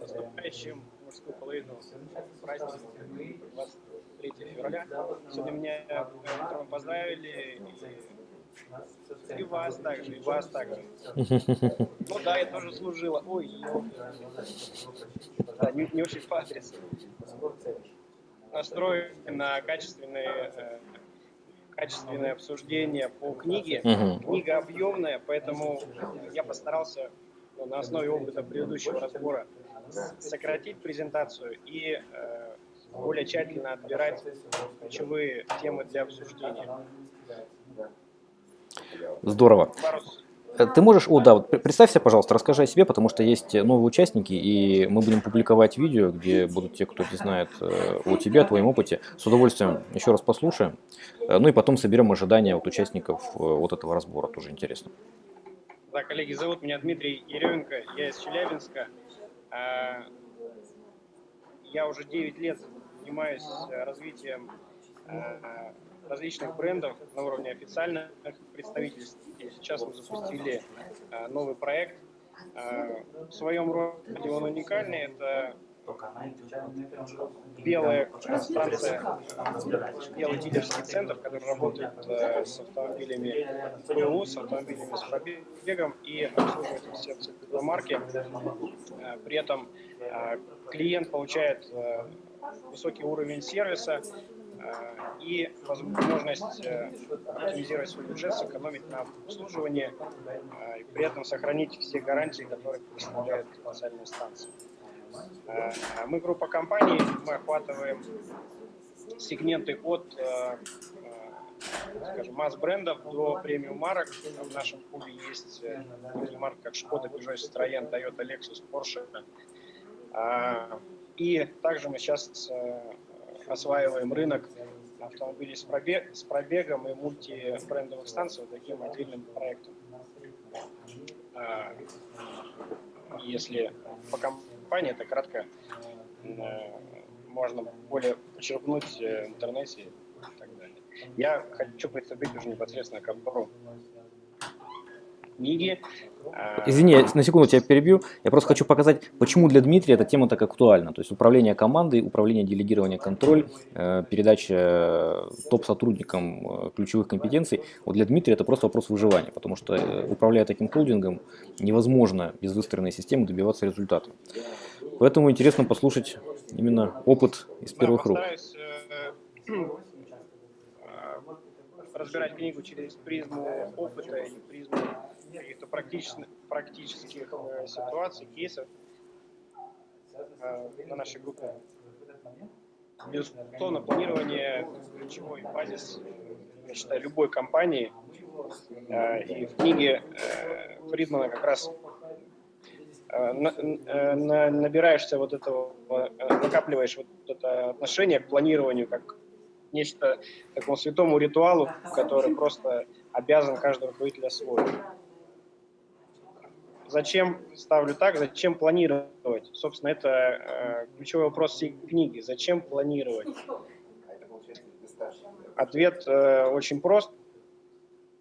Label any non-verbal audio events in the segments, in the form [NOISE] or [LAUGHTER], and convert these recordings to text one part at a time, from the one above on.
наступающим мужскую половину праздник 23 февраля. Сегодня меня утром поздравили, и, и вас также, и вас также. [LAUGHS] Ну да, я тоже служила. Ой, да, не, не очень по адресу. Настрой на качественные э, качественное обсуждение по книге. Книга объемная, поэтому я постарался на основе опыта предыдущего разбора сократить презентацию и э, более тщательно отбирать ключевые темы для обсуждения. Здорово. Э, ты можешь, о да, вот представься, пожалуйста, расскажи о себе, потому что есть новые участники, и мы будем публиковать видео, где будут те, кто не знает э, о тебе, о твоем опыте. С удовольствием еще раз послушаем. Э, ну и потом соберем ожидания от участников вот этого разбора, тоже интересно. Да, коллеги, зовут меня Дмитрий Еременко, я из Челябинска. А, я уже 9 лет занимаюсь развитием различных брендов на уровне официальных представительств. И сейчас мы запустили новый проект. В своем роде он уникальный. Это белая станция, белый дилерский центр, который работает э, с автомобилями БУ, с автомобилями с пробегом и обслуживает все цифровые марки. Э, при этом э, клиент получает высокий уровень сервиса и возможность оптимизировать свой бюджет, сэкономить на обслуживании и при этом сохранить все гарантии, которые представляют официальные станции. Э, мы группа компаний, мы охватываем сегменты от э, э, масс-брендов до премиум марок. В нашем пуле есть такие марки, как Шкода, Peugeot, Citroёn, Toyota, Lexus, Porsche. И также мы сейчас осваиваем рынок автомобилей с, пробег, с пробегом и мультибрендовых станций вот таким отдельным проектом. Если по компании это кратко э, можно более почерпнуть э, в интернете и так далее. Я хочу приступить уже непосредственно к обзору книги. А, Извини, на секунду тебя перебью. Я просто хочу показать, почему для Дмитрия эта тема так актуальна. То есть управление командой, управление, делегирование, контроль, э, передача топ-сотрудникам ключевых компетенций. Вот для Дмитрия это просто вопрос выживания, потому что управляя таким холдингом, невозможно без выстроенной системы добиваться результата. Поэтому интересно послушать именно опыт из первых рук. [CLEARS THROAT] разбирать книгу через призму опыта и призму каких-то практических, практических э, ситуаций, кейсов э, на нашей группе. Безусловно, планирование ключевой базис, я считаю, любой компании. Э, и в книге э, Фридмана как раз на, на, набираешься вот этого, накапливаешь вот это отношение к планированию как нечто такому святому ритуалу, который просто обязан каждый руководитель освоить. Зачем ставлю так, зачем планировать? Собственно, это э, ключевой вопрос всей книги. Зачем планировать? Ответ э, очень прост.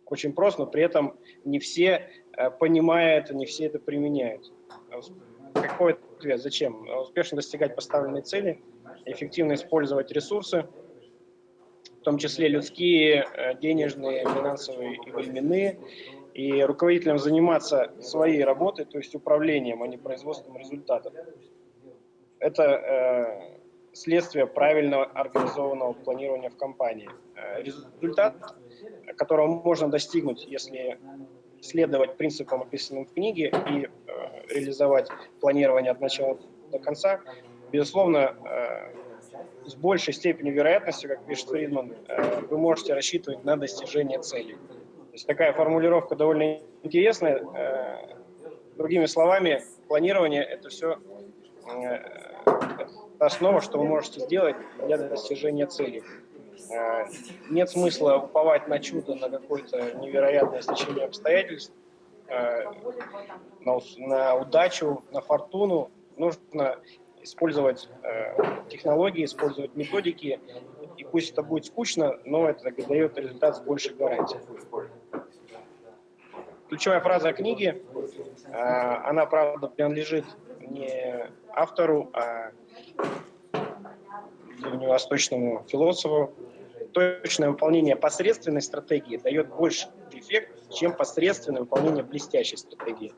Очень прост, но при этом не все э, понимают, не все это применяют. Какой ответ? Зачем? Успешно достигать поставленной цели, эффективно использовать ресурсы, том числе людские, э, денежные, финансовые и временные, и руководителям заниматься своей работой, то есть управлением, а не производством результатов. Это э, следствие правильного организованного планирования в компании. Э, результат, которого можно достигнуть, если следовать принципам, описанным в книге, и э, реализовать планирование от начала до конца, безусловно, э, с большей степенью вероятности, как пишет Фридман, э, вы можете рассчитывать на достижение целей есть такая формулировка довольно интересная. Э, другими словами, планирование – это все э, основа, что вы можете сделать для достижения цели. Нет смысла уповать на чудо, на какое-то невероятное стечение обстоятельств, на удачу, на фортуну. Нужно использовать технологии, использовать методики, и пусть это будет скучно, но это дает результат с большей гарантией. Ключевая фраза книги, э, она, правда, принадлежит не автору, а древневосточному философу, точное выполнение посредственной стратегии дает больше эффект, чем посредственное выполнение блестящей стратегии.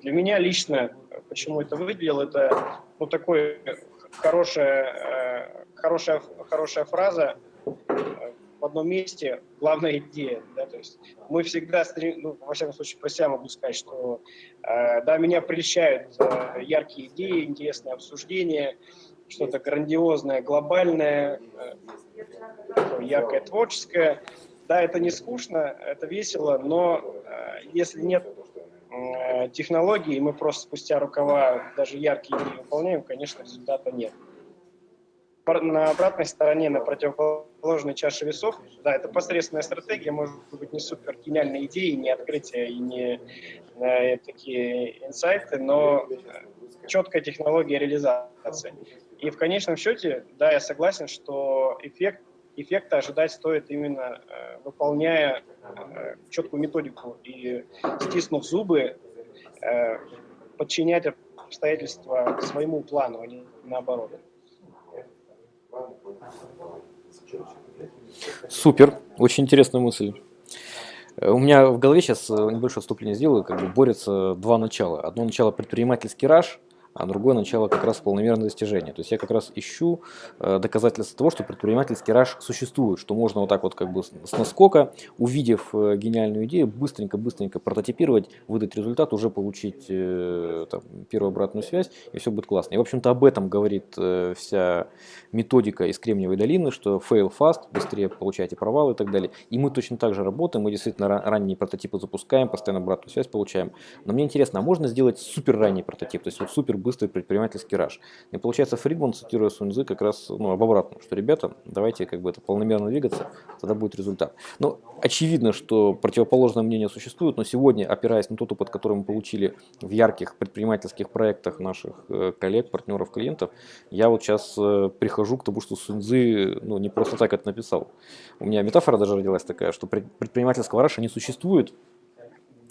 Для меня лично, почему это выделил, это ну, такой хорошая, э, хорошая, хорошая фраза э, в одном месте, главная идея. Да, то есть мы всегда, стрем, ну, во всяком случае, про себя могу сказать, что э, да, меня прельщают яркие идеи, интересные обсуждения, что-то грандиозное, глобальное, яркое, творческое. Да, это не скучно, это весело, но если нет Э, технологии, мы просто спустя рукава даже яркие идеи выполняем, конечно, результата нет. На обратной стороне, на противоположной чаше весов, да, это посредственная стратегия, может быть, не супер гениальные идеи, не открытия и не э, такие инсайты, но четкая технология реализации. И в конечном счете, да, я согласен, что эффект эффекта ожидать стоит именно э, выполняя э, четкую методику и стиснув зубы, э, подчинять обстоятельства своему плану, а не наоборот. Супер, очень интересная мысль. У меня в голове сейчас небольшое вступление сделаю, как бы борются два начала. Одно начало предпринимательский раш, а другое начало как раз полномерное достижение. То есть я как раз ищу э, доказательства того, что предпринимательский раш существует, что можно вот так вот как бы с наскока, увидев э, гениальную идею, быстренько-быстренько прототипировать, выдать результат, уже получить э, там, первую обратную связь, и все будет классно. И в общем-то об этом говорит вся методика из Кремниевой долины, что fail fast, быстрее получайте провалы и так далее. И мы точно так же работаем, мы действительно ранние прототипы запускаем, постоянно обратную связь получаем. Но мне интересно, а можно сделать супер ранний прототип, то есть вот супер быстрый предпринимательский раш. И получается Фридман, цитируя Суньзы, как раз ну, об обратном, что ребята, давайте как бы это полномерно двигаться, тогда будет результат. Но очевидно, что противоположное мнение существует, но сегодня, опираясь на тот опыт, который мы получили в ярких предпринимательских проектах наших э, коллег, партнеров, клиентов, я вот сейчас э, прихожу к тому, что Суньзы ну, не просто так это написал. У меня метафора даже родилась такая, что предпринимательского раша не существует,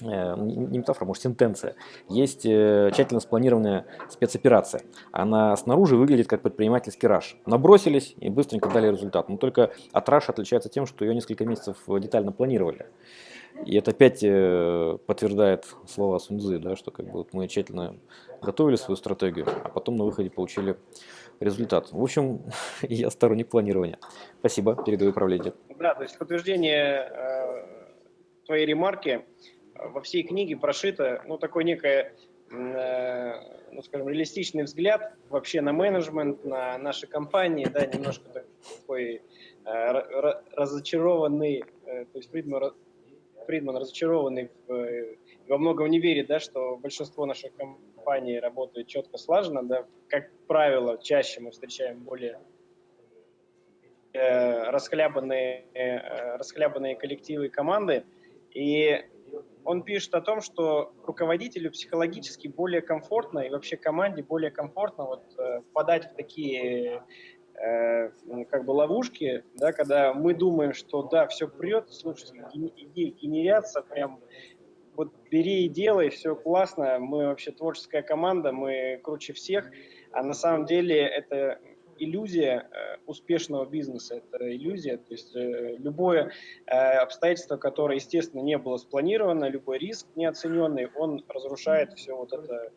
не метафора, может, сентенция. Есть э, тщательно спланированная спецоперация. Она снаружи выглядит как предпринимательский раш. Набросились и быстренько дали результат. Но только от раша отличается тем, что ее несколько месяцев детально планировали. И это опять э, подтверждает слова Суньзы, да, что как бы вот мы тщательно готовили свою стратегию, а потом на выходе получили результат. В общем, [LAUGHS] я сторонник планирования. Спасибо, передаю управление. Да, то есть подтверждение э, твоей ремарки во всей книге прошито, ну, такой некое, э, ну, скажем, реалистичный взгляд вообще на менеджмент, на наши компании, да, немножко такой э, разочарованный, э, то есть Фридман, Фридман разочарованный в, во многом не верит, да, что большинство наших компаний работает четко слаженно, да, как правило, чаще мы встречаем более расхлябанные, расхлябанные коллективы и команды, и он пишет о том, что руководителю психологически более комфортно и вообще команде более комфортно вот, э, впадать в такие э, как бы ловушки, да, когда мы думаем, что да, все прет, слушайте, идеи генерятся, прям вот бери и делай, все классно, мы вообще творческая команда, мы круче всех, а на самом деле это иллюзия э, успешного бизнеса, это иллюзия, то есть э, любое э, обстоятельство, которое, естественно, не было спланировано, любой риск неоцененный, он разрушает все вот это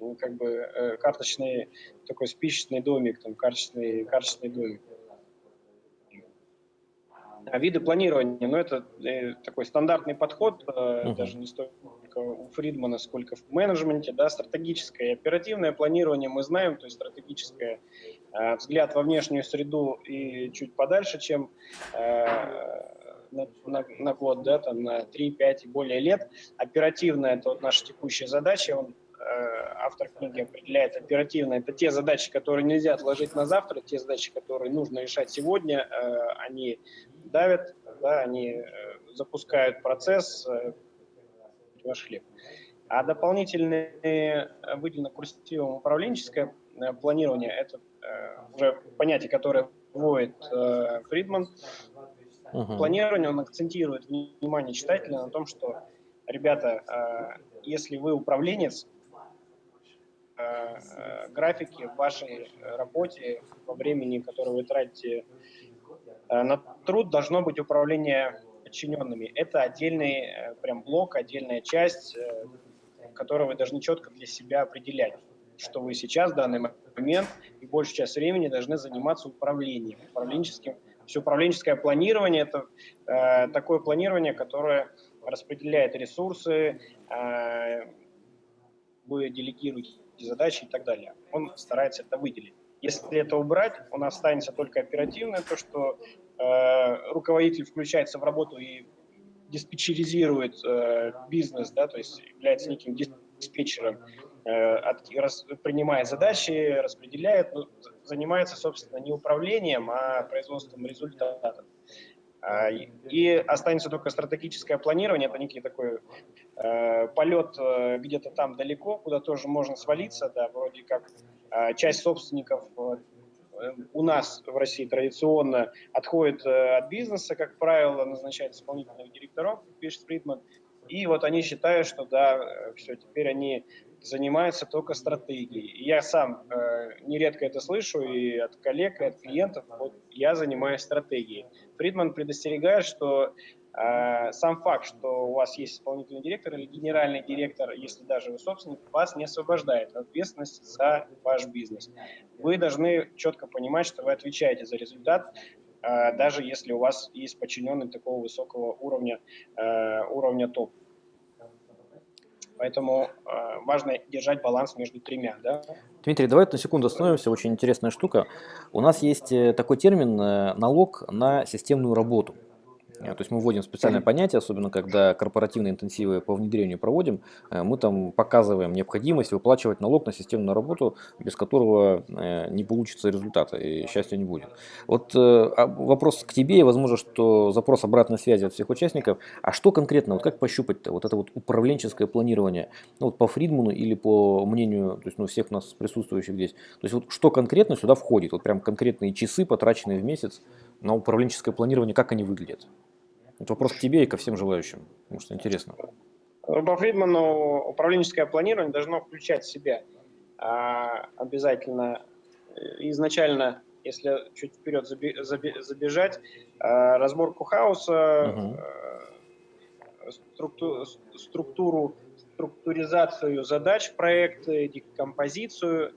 ну, как бы карточный такой спичечный домик, там карточный, карточный домик. А виды планирования, ну это э, такой стандартный подход, э, uh-huh. даже не столько у Фридмана, сколько в менеджменте, да, стратегическое и оперативное планирование мы знаем, то есть стратегическое взгляд во внешнюю среду и чуть подальше, чем э, на, на, год, да, там на 3-5 и более лет. Оперативная – это вот наша текущая задача, он э, автор книги определяет оперативно. Это те задачи, которые нельзя отложить на завтра, те задачи, которые нужно решать сегодня. Э, они давят, да, они э, запускают процесс, э, ваш хлеб. А дополнительное э, выделено курсивом управленческое планирование, это уже понятие, которое вводит Фридман. Uh-huh. Планирование, он акцентирует внимание читателя на том, что, ребята, если вы управленец, э, графике, в вашей работе, во времени, которое вы тратите на труд, должно быть управление подчиненными. Это отдельный прям блок, отдельная часть, которую вы должны четко для себя определять, что вы сейчас в данный момент и большую часть времени должны заниматься управлением, управленческим. Все управленческое планирование – это э, такое планирование, которое распределяет ресурсы, э, вы делегируете задачи и так далее. Он старается это выделить. Если это убрать, у нас останется только оперативное, то, что э, руководитель включается в работу и диспетчеризирует э, бизнес, да, то есть является неким диспетчером, принимает задачи, распределяет, ну, занимается, собственно, не управлением, а производством результатов. А, и останется только стратегическое планирование, это некий такой э, полет э, где-то там далеко, куда тоже можно свалиться, да, вроде как э, часть собственников э, у нас в России традиционно отходит э, от бизнеса, как правило, назначает исполнительных директоров, пишет Фридман, и вот они считают, что да, э, все, теперь они занимается только стратегией. Я сам э, нередко это слышу и от коллег, и от клиентов. Вот я занимаюсь стратегией. Фридман предостерегает, что э, сам факт, что у вас есть исполнительный директор или генеральный директор, если даже вы собственник, вас не освобождает от ответственности за ваш бизнес. Вы должны четко понимать, что вы отвечаете за результат, э, даже если у вас есть подчиненный такого высокого уровня, э, уровня топ. Поэтому э, важно держать баланс между тремя. Да? Дмитрий, давай на секунду остановимся. Очень интересная штука. У нас есть э, такой термин э, налог на системную работу. Э, то есть мы вводим специальное понятие, особенно когда корпоративные интенсивы по внедрению проводим, э, мы там показываем необходимость выплачивать налог на системную работу, без которого э, не получится результата и счастья не будет. Вот а вопрос к тебе, и возможно, что запрос обратной связи от всех участников. А что конкретно, вот как пощупать-то вот это вот управленческое планирование, ну вот по Фридману или по мнению то есть, ну, всех нас присутствующих здесь, то есть вот что конкретно сюда входит, вот прям конкретные часы, потраченные в месяц на управленческое планирование, как они выглядят? Это вопрос к тебе и ко всем желающим, потому что интересно. По Фридману управленческое планирование должно включать в себя а, обязательно изначально, если чуть вперед забежать, а, разборку хаоса, угу. структу, структуру, структуризацию задач проекта, декомпозицию,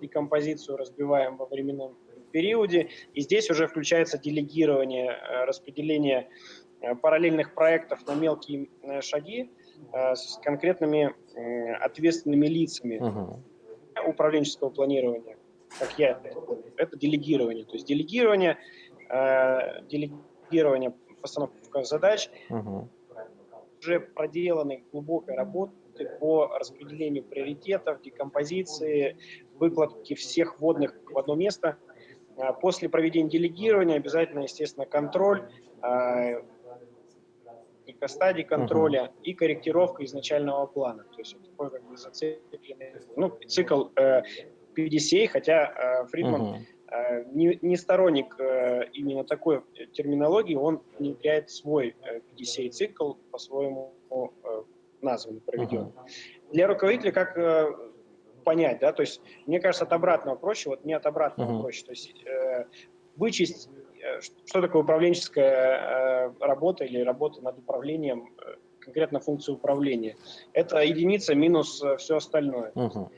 декомпозицию разбиваем во временном периоде. И здесь уже включается делегирование, э, распределение э, параллельных проектов на мелкие э, шаги с конкретными ответственными лицами угу. управленческого планирования, как я это делегирование. То есть делегирование, делегирование постановка задач, угу. уже проделанной глубокой работы по распределению приоритетов, декомпозиции, выкладки всех водных в одно место – после проведения делегирования обязательно, естественно, контроль, а, стадий контроля uh-huh. и корректировка изначального плана. То есть такой как бы зацикленный, ну, цикл э, PDCA, хотя э, Фридман uh-huh. э, не, не сторонник э, именно такой терминологии, он внедряет свой э, PDCA-цикл по-своему э, назван, проведен. Uh-huh. Для руководителя, как э, понять, да, то есть мне кажется, от обратного проще, вот не от обратного uh-huh. проще, то есть э, вычесть, э, что такое управленческая э, работа или работа над управлением, э, конкретно функцию управления. Это единица минус э, все остальное. Uh-huh.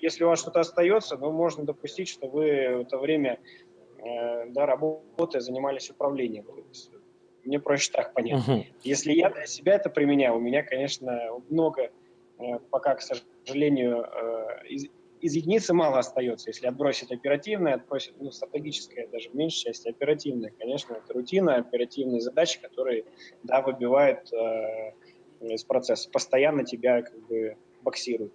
Если у вас что-то остается, ну, можно допустить, что вы в это время э, да, работая занимались управлением. Мне проще так понять. Uh-huh. Если я для себя это применяю, у меня, конечно, много Э, пока, к сожалению, э, из, из единицы мало остается. Если отбросить оперативное, отбросить ну, стратегическое, даже в меньшей части оперативное, конечно, это рутина, оперативные задачи, которые, да, выбивают э, из процесса, постоянно тебя как бы боксируют.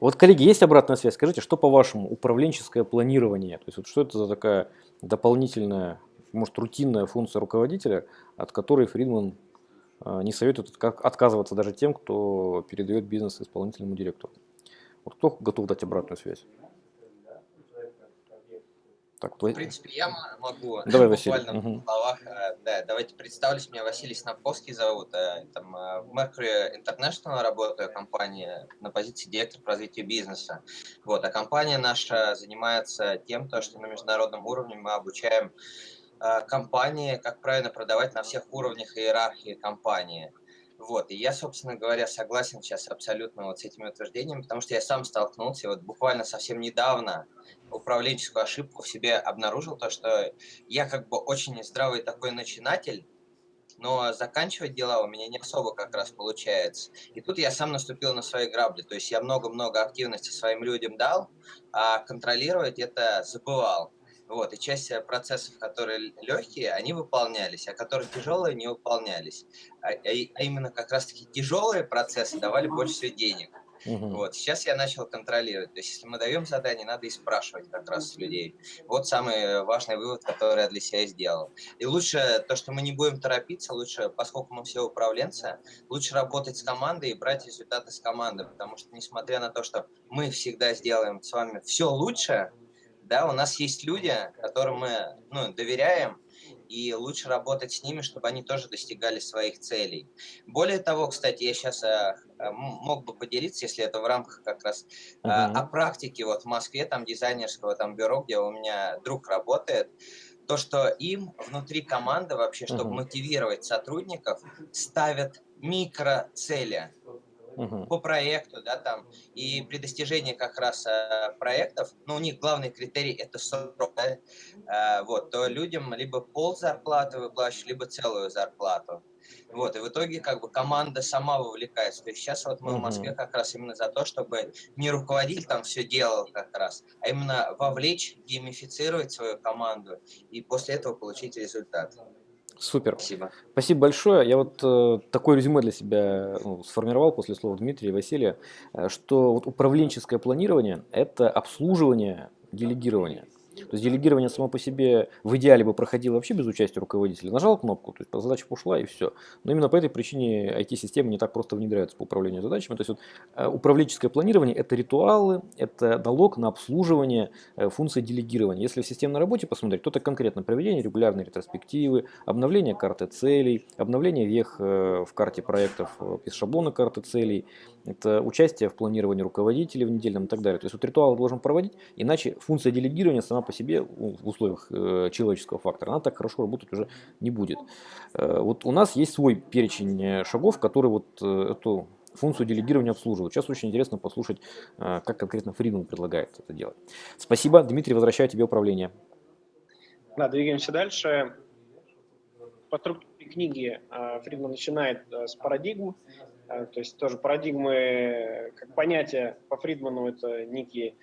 Вот, коллеги, есть обратная связь? Скажите, что по-вашему управленческое планирование? То есть, вот что это за такая дополнительная, может, рутинная функция руководителя, от которой Фридман не советуют отказываться даже тем, кто передает бизнес исполнительному директору. Вот кто готов дать обратную связь? Так, в принципе, я могу. Давай, Василий. Буквально угу. в словах. Э, да, давайте представлюсь. Меня Василий Снапковский зовут. Э, там, э, в Mercury International работаю, компания на позиции директора по развитию бизнеса. Вот, а компания наша занимается тем, то, что на международном уровне мы обучаем компании, как правильно продавать на всех уровнях иерархии компании. Вот, и я, собственно говоря, согласен сейчас абсолютно вот с этими утверждениями, потому что я сам столкнулся вот буквально совсем недавно управленческую ошибку в себе обнаружил, то, что я как бы очень здравый такой начинатель, но заканчивать дела у меня не особо как раз получается. И тут я сам наступил на свои грабли, то есть я много-много активности своим людям дал, а контролировать это забывал. Вот, и часть э, процессов, которые легкие, они выполнялись, а которые тяжелые, не выполнялись. А, а, а именно как раз-таки тяжелые процессы давали больше всего денег. Угу. Вот, сейчас я начал контролировать. То есть, если мы даем задание, надо и спрашивать как раз людей. Вот самый важный вывод, который я для себя сделал. И лучше то, что мы не будем торопиться, лучше, поскольку мы все управленцы, лучше работать с командой и брать результаты с команды. Потому что, несмотря на то, что мы всегда сделаем с вами все лучше, да, у нас есть люди, которым мы ну, доверяем, и лучше работать с ними, чтобы они тоже достигали своих целей. Более того, кстати, я сейчас э, мог бы поделиться, если это в рамках как раз uh -huh. о практике вот в Москве, там дизайнерского там бюро, где у меня друг работает, то, что им внутри команды вообще, чтобы uh -huh. мотивировать сотрудников, ставят микроцели угу. по проекту, да, там, и при достижении как раз э, проектов, ну, у них главный критерий это срок, да, э, вот, то людям либо пол зарплаты выплачивают, либо целую зарплату. Вот, и в итоге как бы команда сама вовлекается. То есть сейчас вот мы угу. в Москве как раз именно за то, чтобы не руководитель там все делал как раз, а именно вовлечь, геймифицировать свою команду и после этого получить результат. Супер. Спасибо. Спасибо большое. Я вот э, такое резюме для себя ну, сформировал после слова Дмитрия и Василия, э, что вот управленческое планирование – это обслуживание делегирования. То есть делегирование само по себе в идеале бы проходило вообще без участия руководителя. Нажал кнопку, то есть задача ушла и все. Но именно по этой причине IT-системы не так просто внедряются по управлению задачами. То есть вот, э, управленческое планирование – это ритуалы, это налог на обслуживание э, функции делегирования. Если в системной работе посмотреть, то это конкретно проведение регулярной ретроспективы, обновление карты целей, обновление вех э, в карте проектов из шаблона карты целей, это участие в планировании руководителей в недельном и так далее. То есть вот ритуал должен проводить, иначе функция делегирования сама по себе в условиях э, человеческого фактора, она так хорошо работать уже не будет. Э, вот у нас есть свой перечень э, шагов, которые вот эту функцию делегирования обслуживают. Сейчас очень интересно послушать, как конкретно Фридман предлагает это делать. Спасибо. Дмитрий, возвращаю тебе управление. Да, двигаемся дальше. По структуре книги Фридман начинает с парадигм, то есть тоже парадигмы, как понятие по Фридману, это некие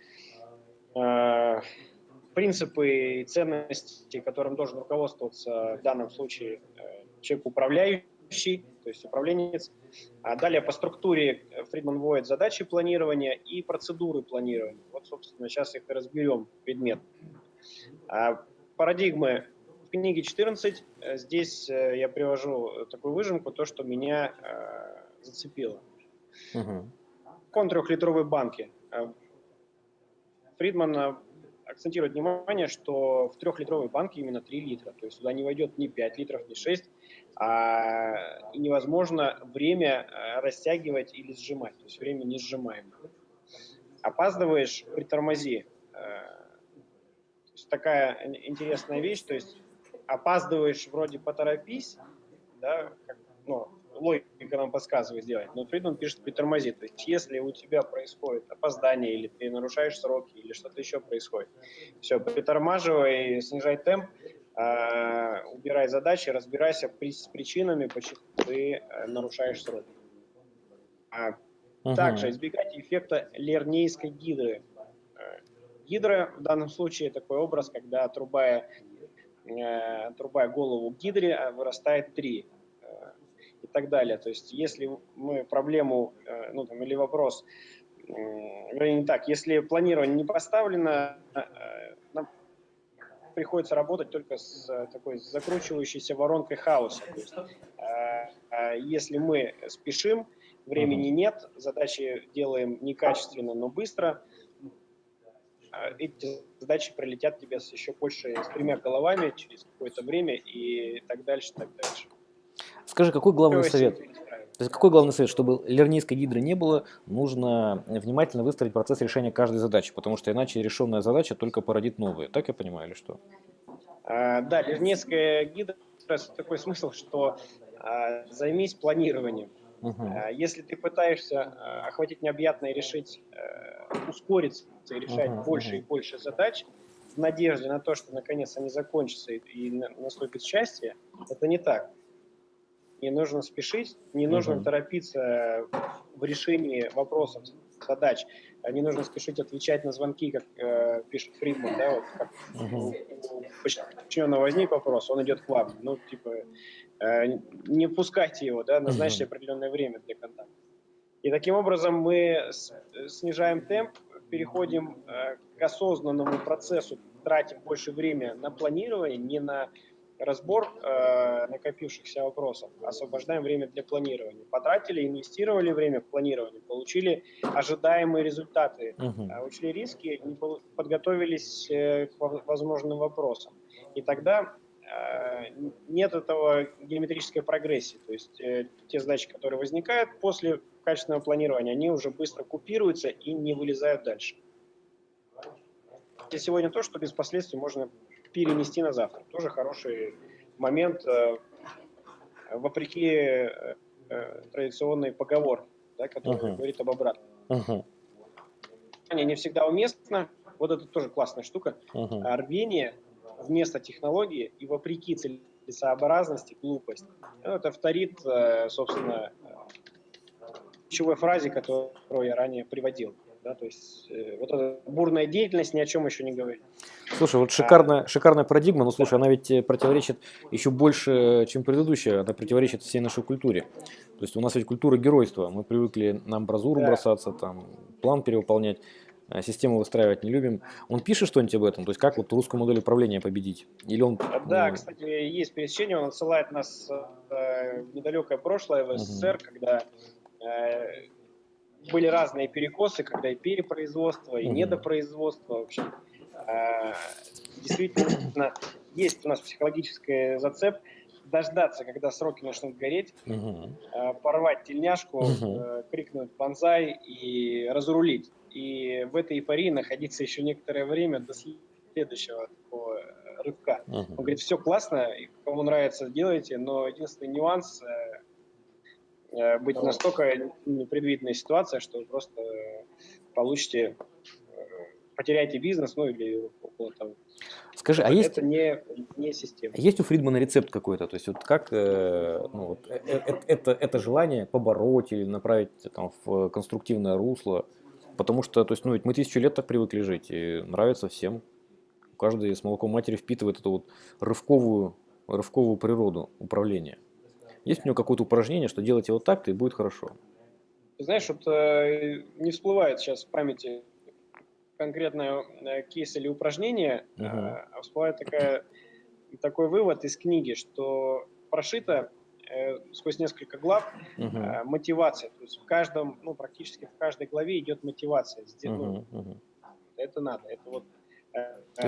принципы и ценности, которым должен руководствоваться в данном случае э, человек управляющий, то есть управленец. А далее по структуре Фридман вводит задачи планирования и процедуры планирования. Вот, собственно, сейчас их и разберем предмет. А парадигмы в книге 14. Здесь э, я привожу такую выжимку, то, что меня э, зацепило. Угу. Кон трехлитровой банки. Фридман акцентировать внимание, что в трехлитровой банке именно 3 литра, то есть сюда не войдет ни 5 литров, ни 6, а, и невозможно время э, растягивать или сжимать, то есть время не сжимаем. Опаздываешь, притормози. Э, то есть такая интересная вещь, то есть опаздываешь, вроде поторопись, да, как, ну, логика нам подсказывает сделать, но Фридман пишет притормози. То есть если у тебя происходит опоздание или ты нарушаешь сроки или что-то еще происходит, все, притормаживай, снижай темп, э, убирай задачи, разбирайся при, с причинами, почему ты э, нарушаешь сроки. А угу. Также избегайте эффекта лернейской гидры. Э, гидра в данном случае такой образ, когда отрубая, э, отрубая голову гидре, а вырастает три так далее. То есть если мы проблему, э, ну там, или вопрос, вернее не так, если планирование не поставлено, э, нам приходится работать только с такой закручивающейся воронкой хаоса. То есть, э, если мы спешим, времени нет, задачи делаем некачественно, но быстро, эти задачи прилетят тебе с еще больше, с тремя головами через какое-то время и так дальше, так дальше. Скажи, какой главный совет? То есть какой главный совет? Чтобы лернийской гидры не было, нужно внимательно выстроить процесс решения каждой задачи, потому что иначе решенная задача только породит новые. Так я понимаю или что? А, да, лернейская гидра – такой смысл, что а, займись планированием. Угу. Если ты пытаешься а, охватить необъятное и решить, а, ускориться и решать угу, больше угу. и больше задач, в надежде на то, что наконец они закончатся и, и наступит счастье, это не так не нужно спешить, не нужно угу. торопиться в решении вопросов, задач. Не нужно спешить отвечать на звонки, как э, пишет Фридман, да, вот как угу. подчиненного возник вопрос, он идет к вам. Ну, типа, э, не пускайте его, да, назначьте угу. определенное время для контакта. И таким образом мы снижаем темп, переходим э, к осознанному процессу, тратим больше времени на планирование, не на разбор э, накопившихся вопросов, освобождаем время для планирования. Потратили, инвестировали время в планирование, получили ожидаемые результаты, угу. учли риски, подготовились э, к возможным вопросам. И тогда э, нет этого геометрической прогрессии. То есть э, те задачи, которые возникают после качественного планирования, они уже быстро купируются и не вылезают дальше. И сегодня то, что без последствий можно перенести на завтра. Тоже хороший момент, э, вопреки э, э, традиционной поговорке, да, которая uh-huh. говорит об обратном. Uh-huh. Не всегда уместно. Вот это тоже классная штука. Uh-huh. Рвение вместо технологии и вопреки целесообразности глупость. Ну, это вторит, собственно, ключевой фразе, которую я ранее приводил. Да, то есть э, вот эта бурная деятельность ни о чем еще не говорит. Слушай, вот шикарная, а, шикарная парадигма, но слушай, она ведь э, противоречит еще больше, чем предыдущая, она противоречит всей нашей культуре. То есть у нас ведь культура геройства, мы привыкли на амбразуру да. бросаться, там, план перевыполнять, а систему выстраивать не любим. Он пишет что-нибудь об этом? То есть как вот русскую модель управления победить? Или он... Да, ну... кстати, есть пересечение, он отсылает нас э, в недалекое прошлое, в СССР, угу. когда э, были разные перекосы, когда и перепроизводство, и недопроизводство. В общем, действительно, есть у нас психологический зацеп дождаться, когда сроки начнут гореть, угу. порвать тельняшку, угу. крикнуть банзай и разрулить. И в этой эйфории находиться еще некоторое время до следующего такого рывка. Угу. Он говорит, все классно, кому нравится, делайте, но единственный нюанс Э, быть настолько непредвиденная ситуация, что вы просто получите, э, потеряете бизнес, ну или около того. Скажи, а есть... Это не, не система. Есть у Фридмана рецепт какой-то? То есть вот как э, ну, вот, это, это, это желание побороть или направить там, в конструктивное русло? Потому что то есть, ну, ведь мы тысячу лет так привыкли жить, и нравится всем. Каждый с молоком матери впитывает эту вот рывковую, рывковую природу управления. Есть у него какое-то упражнение, что делайте вот так-то и будет хорошо? Знаешь, вот э, не всплывает сейчас в памяти конкретное э, кейс или упражнение, uh-huh. а всплывает такая, такой вывод из книги, что прошито э, сквозь несколько глав uh-huh. мотивация. То есть в каждом, ну практически в каждой главе идет мотивация. Uh-huh. Uh-huh. Это надо. Это вот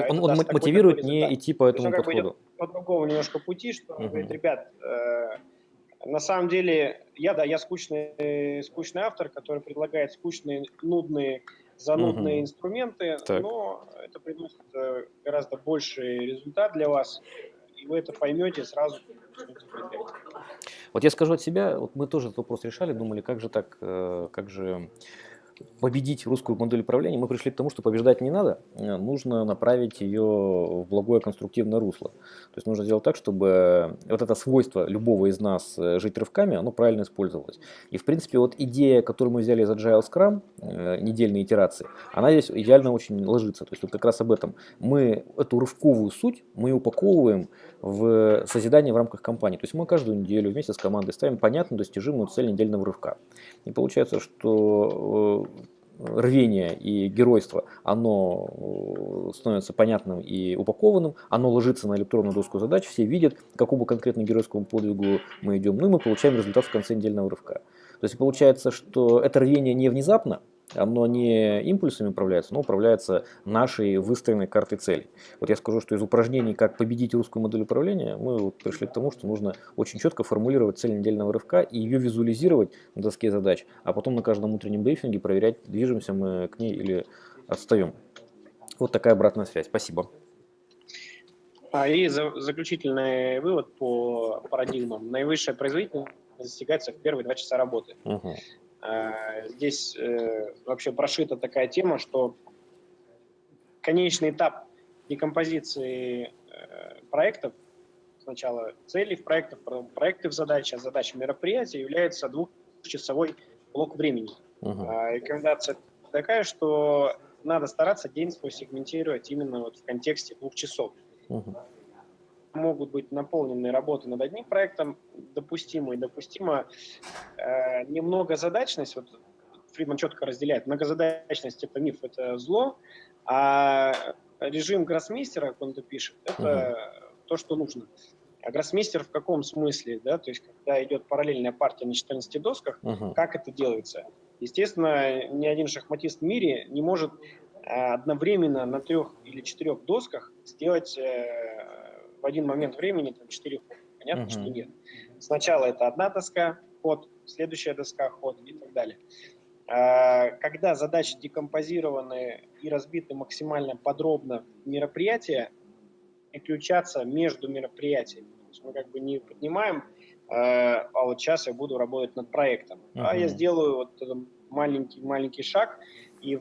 он, он мотивирует не идти по этому подходу. По другому немножко пути, что uh-huh. говорит, ребят, на самом деле, я, да, я скучный, скучный автор, который предлагает скучные, нудные, занудные угу. инструменты, так. но это приносит э, гораздо больший результат для вас, и вы это поймете сразу. Вот я скажу от себя, вот мы тоже этот вопрос решали, думали, как же так, э, как же победить русскую модель управления, мы пришли к тому, что побеждать не надо, э, нужно направить ее в благое конструктивное русло. То есть нужно сделать так, чтобы вот это свойство любого из нас э, жить рывками, оно правильно использовалось. И в принципе вот идея, которую мы взяли из Agile Scrum, э, недельные итерации, она здесь идеально очень ложится. То есть вот как раз об этом. Мы эту рывковую суть, мы упаковываем в созидание в рамках компании. То есть мы каждую неделю вместе с командой ставим понятную, достижимую цель недельного рывка. И получается, что рвение и геройство, оно э, становится понятным и упакованным, оно ложится на электронную доску задач, все видят, к какому конкретно геройскому подвигу мы идем, ну и мы получаем результат в конце недельного рывка. То есть получается, что это рвение не внезапно, оно не импульсами управляется, но управляется нашей выстроенной картой целей. Вот я скажу, что из упражнений «Как победить русскую модель управления» мы вот пришли к тому, что нужно очень четко формулировать цель недельного рывка и ее визуализировать на доске задач, а потом на каждом утреннем брифинге проверять, движемся мы к ней или отстаем. Вот такая обратная связь. Спасибо. А и заключительный вывод по парадигмам. Наивысшая производительность достигается в первые два часа работы. Угу. Здесь э, вообще прошита такая тема, что конечный этап декомпозиции э, проектов, сначала целей в проектах, потом проекты в задачи, а задача мероприятия является двухчасовой блок времени. Угу. Рекомендация такая, что надо стараться день свой сегментировать именно вот в контексте двух часов. Угу могут быть наполнены работы над одним проектом, допустимо и допустимо э, немного задачность, вот Фридман четко разделяет, многозадачность – это миф, это зло, а режим гроссмейстера, как он это пишет, это uh-huh. то, что нужно. А гроссмейстер в каком смысле, да, то есть когда идет параллельная партия на 14 досках, uh-huh. как это делается? Естественно, ни один шахматист в мире не может э, одновременно на трех или четырех досках сделать э, в один момент времени там 4 хода. Понятно, uh-huh. что нет. Сначала это одна доска, ход, следующая доска, ход и так далее. А, когда задачи декомпозированы и разбиты максимально подробно мероприятия, переключаться между мероприятиями. То есть мы как бы не поднимаем, а, а вот сейчас я буду работать над проектом. Uh-huh. А я сделаю вот маленький маленький шаг и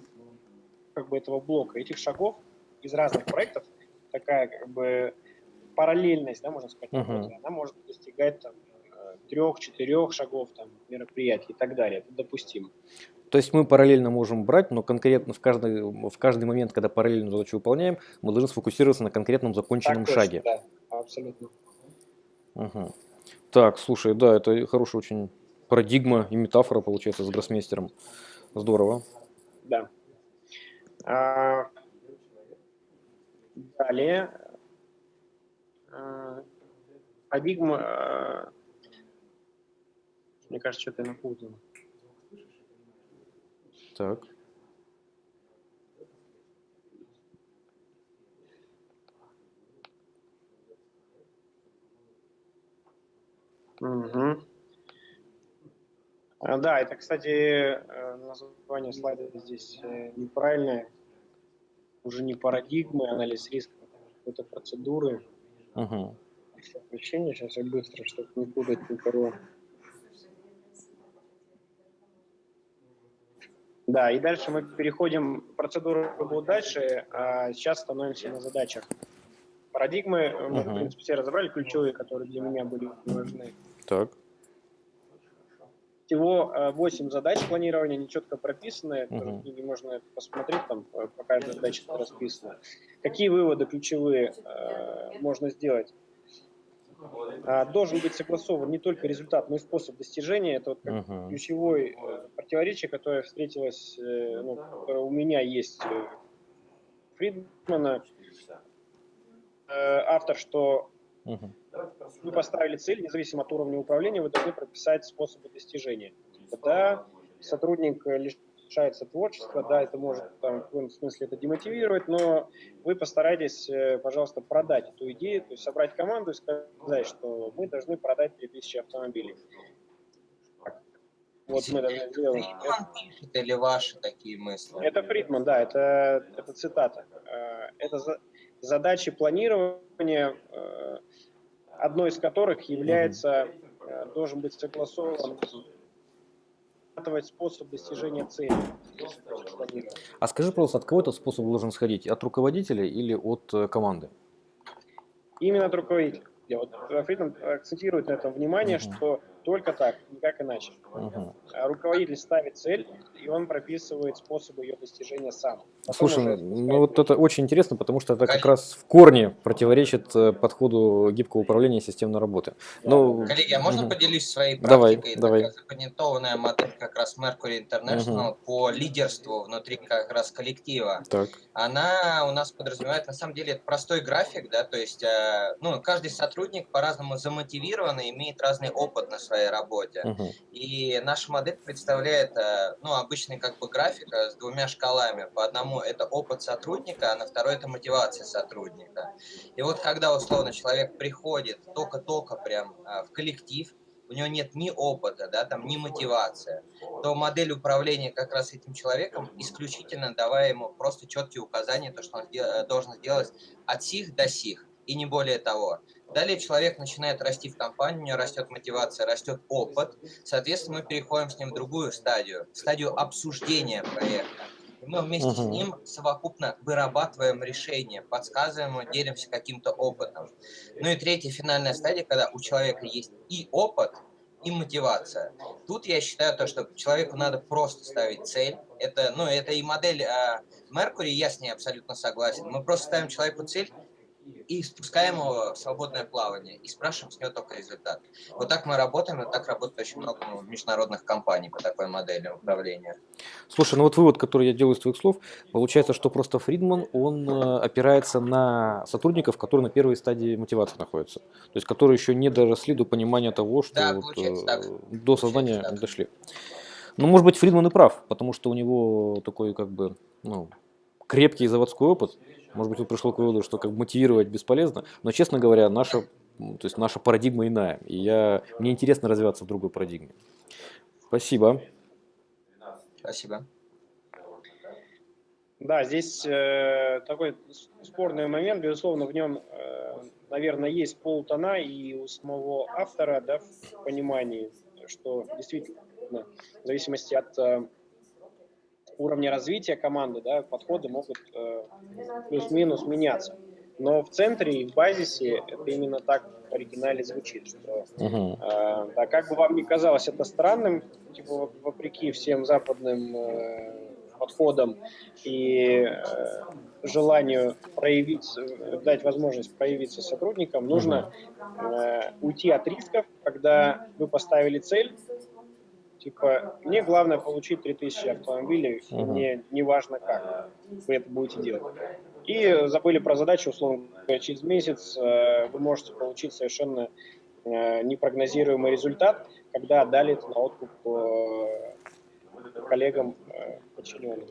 как бы этого блока этих шагов из разных проектов такая как бы параллельность, да, можно сказать, uh-huh. она может достигать там трех-четырех шагов там, мероприятий и так далее. Это допустимо. То есть мы параллельно можем брать, но конкретно в каждый, в каждый момент, когда параллельно задачу выполняем, мы должны сфокусироваться на конкретном законченном так шаге. да, абсолютно. Угу. Так, слушай, да, это хорошая очень парадигма и метафора получается с гроссмейстером. Здорово. Да. А, далее парадигма, э, мне кажется, что-то я напутал. Так. Угу. Да, это, кстати, э, название слайда здесь э, неправильное. Уже не парадигмы, анализ риска, какой-то процедуры. Угу. Включение, сейчас я быстро, чтобы не путать никого. Да, и дальше мы переходим, процедуру будет дальше, а сейчас становимся на задачах. Парадигмы мы, uh-huh. в принципе, все разобрали, ключевые, которые для меня были важны. Так. Всего 8 э, задач планирования, они четко прописаны, uh-huh. в можно посмотреть, там по э, каждой задаче расписано. Какие выводы ключевые э, можно сделать? А, должен быть согласован не только результат, но и способ достижения. Это вот как uh-huh. ключевое противоречие, которое встретилось, э, ну, которое у меня есть Фридмана, автор, что uh-huh. вы поставили цель, независимо от уровня управления, вы должны прописать способы достижения. Тогда сотрудник лишается творчества, да, это может там, в каком смысле это демотивировать, но вы постарайтесь, э, пожалуйста, продать эту идею, то есть собрать команду и сказать, что мы должны продать 3000 автомобилей. Вот мы должны сделать. Это или ваши такие мысли? Это Фридман, да, это, это цитата. Э, это задачи планирования, э, одной из которых является, должен быть согласован способ достижения цели. А скажи, пожалуйста, от кого этот способ должен сходить? От руководителя или от э, команды? Именно от руководителя. Вот Фридман акцентирует на этом внимание, угу. что только так, никак иначе. Угу. Руководитель ставит цель, и он прописывает способы ее достижения сам. Потом Слушай, ну вот это очень интересно, потому что это как раз в корне противоречит э, подходу гибкого управления системной работы. Но... Коллеги, а можно угу. поделюсь своей практикой? Давай, давай. Запатентованная модель как раз Mercury International угу. по лидерству внутри как раз коллектива. Так. Она у нас подразумевает, на самом деле, это простой график, да, то есть э, ну, каждый сотрудник по-разному замотивирован и имеет разный опыт на своей своей работе. Мгм. И наша модель представляет, э, ну, обычный как бы график э, с двумя шкалами. По одному это опыт сотрудника, а на второй это мотивация сотрудника. И вот когда условно человек приходит только-только прям э, в коллектив, у него нет ни опыта, да, там, ни мотивации, то модель управления как раз этим человеком исключительно давая ему просто четкие указания, то, что он должен сделать от сих до сих, и не более того. Далее человек начинает расти в компании, у него растет мотивация, растет опыт. Соответственно, мы переходим с ним в другую стадию, в стадию обсуждения проекта. И мы вместе с Мгм. ним совокупно вырабатываем решения, подсказываем ему, делимся каким-то опытом. Ну и третья финальная стадия, когда у человека есть и опыт, и мотивация. Тут я считаю то, что человеку надо просто ставить цель. Это, ну, это и модель э, Mercury, я с ней абсолютно согласен. Мы просто ставим человеку цель и спускаем его в свободное плавание и спрашиваем с него только результат. Вот так мы работаем, и так работает очень много ну, международных компаний по такой модели управления. Слушай, ну вот вывод, который я делаю из твоих слов, получается, что просто Фридман, он э, опирается на сотрудников, которые на первой стадии мотивации находятся. То есть, которые еще не доросли до понимания того, что Да, вот, э, так. до сознания так. дошли. Ну, может быть, Фридман и прав, потому что у него такой, как бы, ну, крепкий заводской опыт. Может быть, он пришел к выводу, что как бы мотивировать бесполезно. Но, честно говоря, наша, то есть наша парадигма иная. И я, мне интересно развиваться в другой парадигме. Спасибо. Спасибо. Да, здесь э, такой спорный момент, безусловно, в нем, э, наверное, есть полтона и у самого автора, да, в понимании, что действительно, в зависимости от э, уровня развития команды, да, подходы могут э, плюс-минус меняться. Но в центре и в базисе это именно так в оригинале звучит, что Мгм. Э, Да, как бы вам ни казалось это странным, типа, воп- вопреки всем западным э, подходам и э, желанию проявить, э, дать возможность проявиться сотрудникам, нужно э, уйти от рисков, когда вы поставили цель, типа, мне главное получить 3000 автомобилей, Мгм. мне не важно как вы это будете делать. И забыли про задачу, условно говоря, через месяц э, вы можете получить совершенно э, непрогнозируемый результат, когда отдали это на откуп э, коллегам подчиненным.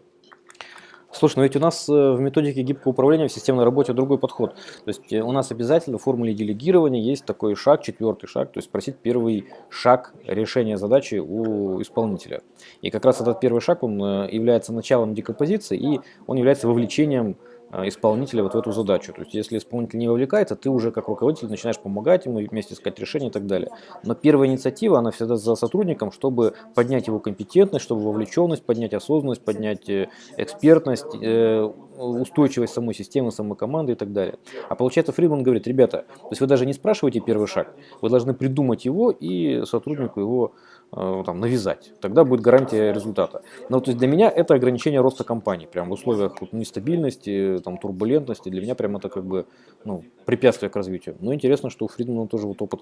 Слушай, но ведь у нас э, в методике гибкого управления в системной работе другой подход. То есть э, у нас обязательно в формуле делегирования есть такой шаг, четвертый шаг, то есть спросить первый шаг решения задачи у исполнителя. И как раз этот первый шаг, он э, является началом декомпозиции, и он является вовлечением исполнителя вот в эту задачу. То есть если исполнитель не вовлекается, ты уже как руководитель начинаешь помогать ему вместе искать решение и так далее. Но первая инициатива, она всегда за сотрудником, чтобы поднять его компетентность, чтобы вовлеченность, поднять осознанность, поднять э, экспертность, э, устойчивость самой системы, самой команды и так далее. А получается, Фридман говорит, ребята, то есть вы даже не спрашиваете первый шаг, вы должны придумать его и сотруднику его там, навязать. Тогда будет гарантия результата. Но то есть для меня это ограничение роста компании. Прям в условиях вот, нестабильности, там, турбулентности. Для меня прям это как бы ну, препятствие к развитию. Но интересно, что у Фридмана тоже вот опыт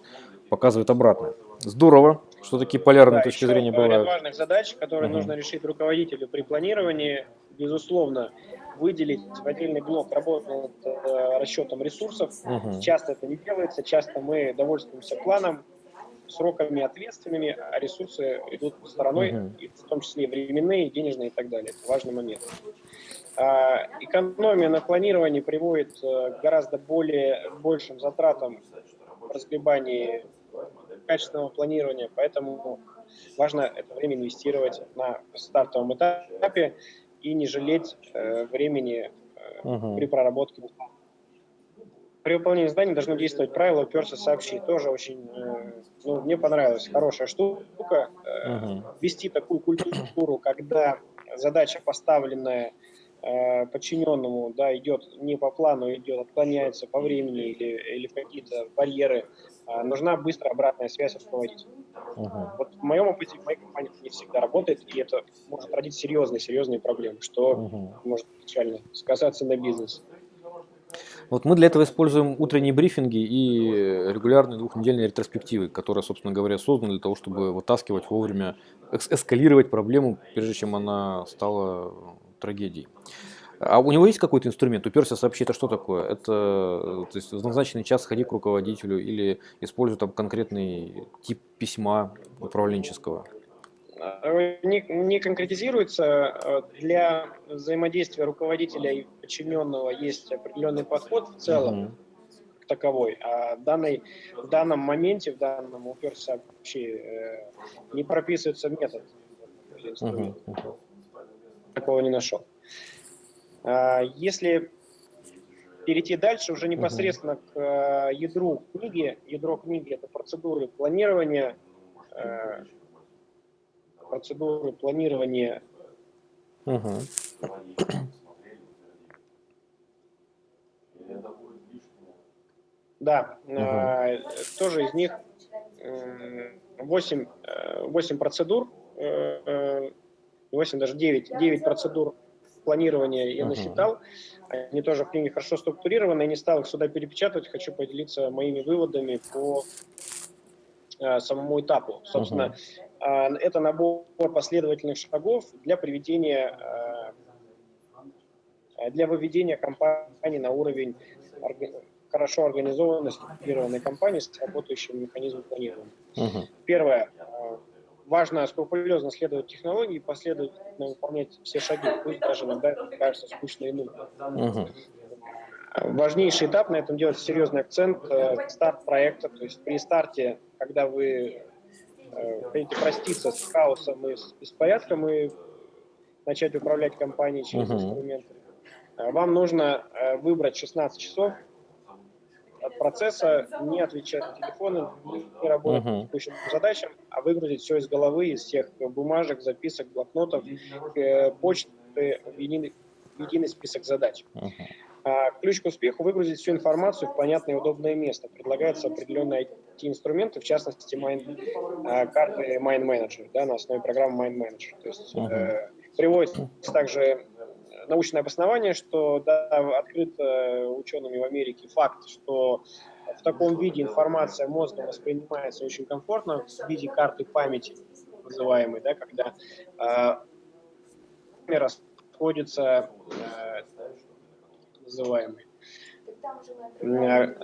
показывает обратное. Здорово, что такие полярные Да, точки зрения ряд бывают. важных задач, которые Мгм. нужно решить руководителю при планировании, безусловно, выделить в отдельный блок работу над э, расчетом ресурсов. Мгм. Часто это не делается, часто мы довольствуемся планом, сроками ответственными, а ресурсы идут стороной, Мгм. и в том числе и временные, и денежные и так далее. Это важный момент. А, Экономия на планировании приводит э, к гораздо более большим затратам в разгребании качественного планирования, поэтому важно это время инвестировать на стартовом этапе и не жалеть э, времени э, Мгм. при проработке. При выполнении заданий должно действовать правило «уперся, сообщи». Тоже очень, э, ну, мне понравилась хорошая штука. э. Вести такую культуру, когда задача, поставленная э, подчиненному, да, идет не по плану, идет, отклоняется по времени или, или в какие-то барьеры, а, нужна быстрая обратная связь от руководителя. Мгм. Вот в моем опыте, в моей компании это не всегда работает, и это может родить серьезные, серьезные проблемы, что Мгм. может печально сказаться на бизнесе. Вот мы для этого используем утренние брифинги и регулярные двухнедельные ретроспективы, которые, собственно говоря, созданы для того, чтобы вытаскивать вовремя, эс- эскалировать проблему, прежде чем она стала трагедией. А у него есть какой-то инструмент? Уперся сообщить, это что такое? Это то есть, в назначенный час сходи к руководителю или используй там конкретный тип письма управленческого? Не, не конкретизируется. Для взаимодействия руководителя и подчиненного есть определенный подход в целом. Угу таковой. А данный, в данном моменте, в данном уперся вообще э, не прописывается метод. Uh -huh. Такого не нашел. А, если перейти дальше, уже непосредственно uh -huh. к э, ядру книги, ядро книги это процедуры планирования, э, процедуры планирования uh -huh. Да, угу. тоже из них 8, 8 процедур, 8, даже 9, 9 процедур планирования я насчитал. Они тоже в книге хорошо структурированы. Я не стал их сюда перепечатывать, хочу поделиться моими выводами по э, самому этапу. Собственно, uh-huh. Это набор последовательных шагов для приведения, для выведения компании на уровень хорошо организованной, структурированной компании с работающим механизмом планирования. Uh-huh. Первое. Важно скрупулезно следовать технологии и последовательно выполнять все шаги, пусть даже иногда кажется скучно и нудно. Uh-huh. Важнейший этап на этом делать серьезный акцент э, старт проекта, то есть при старте, когда вы хотите проститься с хаосом и с беспорядком и начать управлять компанией через uh-huh. инструменты, вам нужно выбрать 16 часов от процесса, не отвечать на телефоны, не работать uh-huh. по текущим задачам, а выгрузить все из головы, из всех бумажек, записок, блокнотов, э, почты в единый, в единый список задач. Uh-huh. А, ключ к успеху – выгрузить всю информацию в понятное и удобное место. Предлагаются определенные IT-инструменты, в частности, майн, а, карты Mind Manager, да, на основе программы Mind Manager. То есть uh-huh. э, приводится также научное обоснование, что да, открыт учеными в Америке факт, что в таком виде информация мозгом воспринимается очень комфортно, в виде карты памяти, называемой, да, когда э, расходятся э, называемые.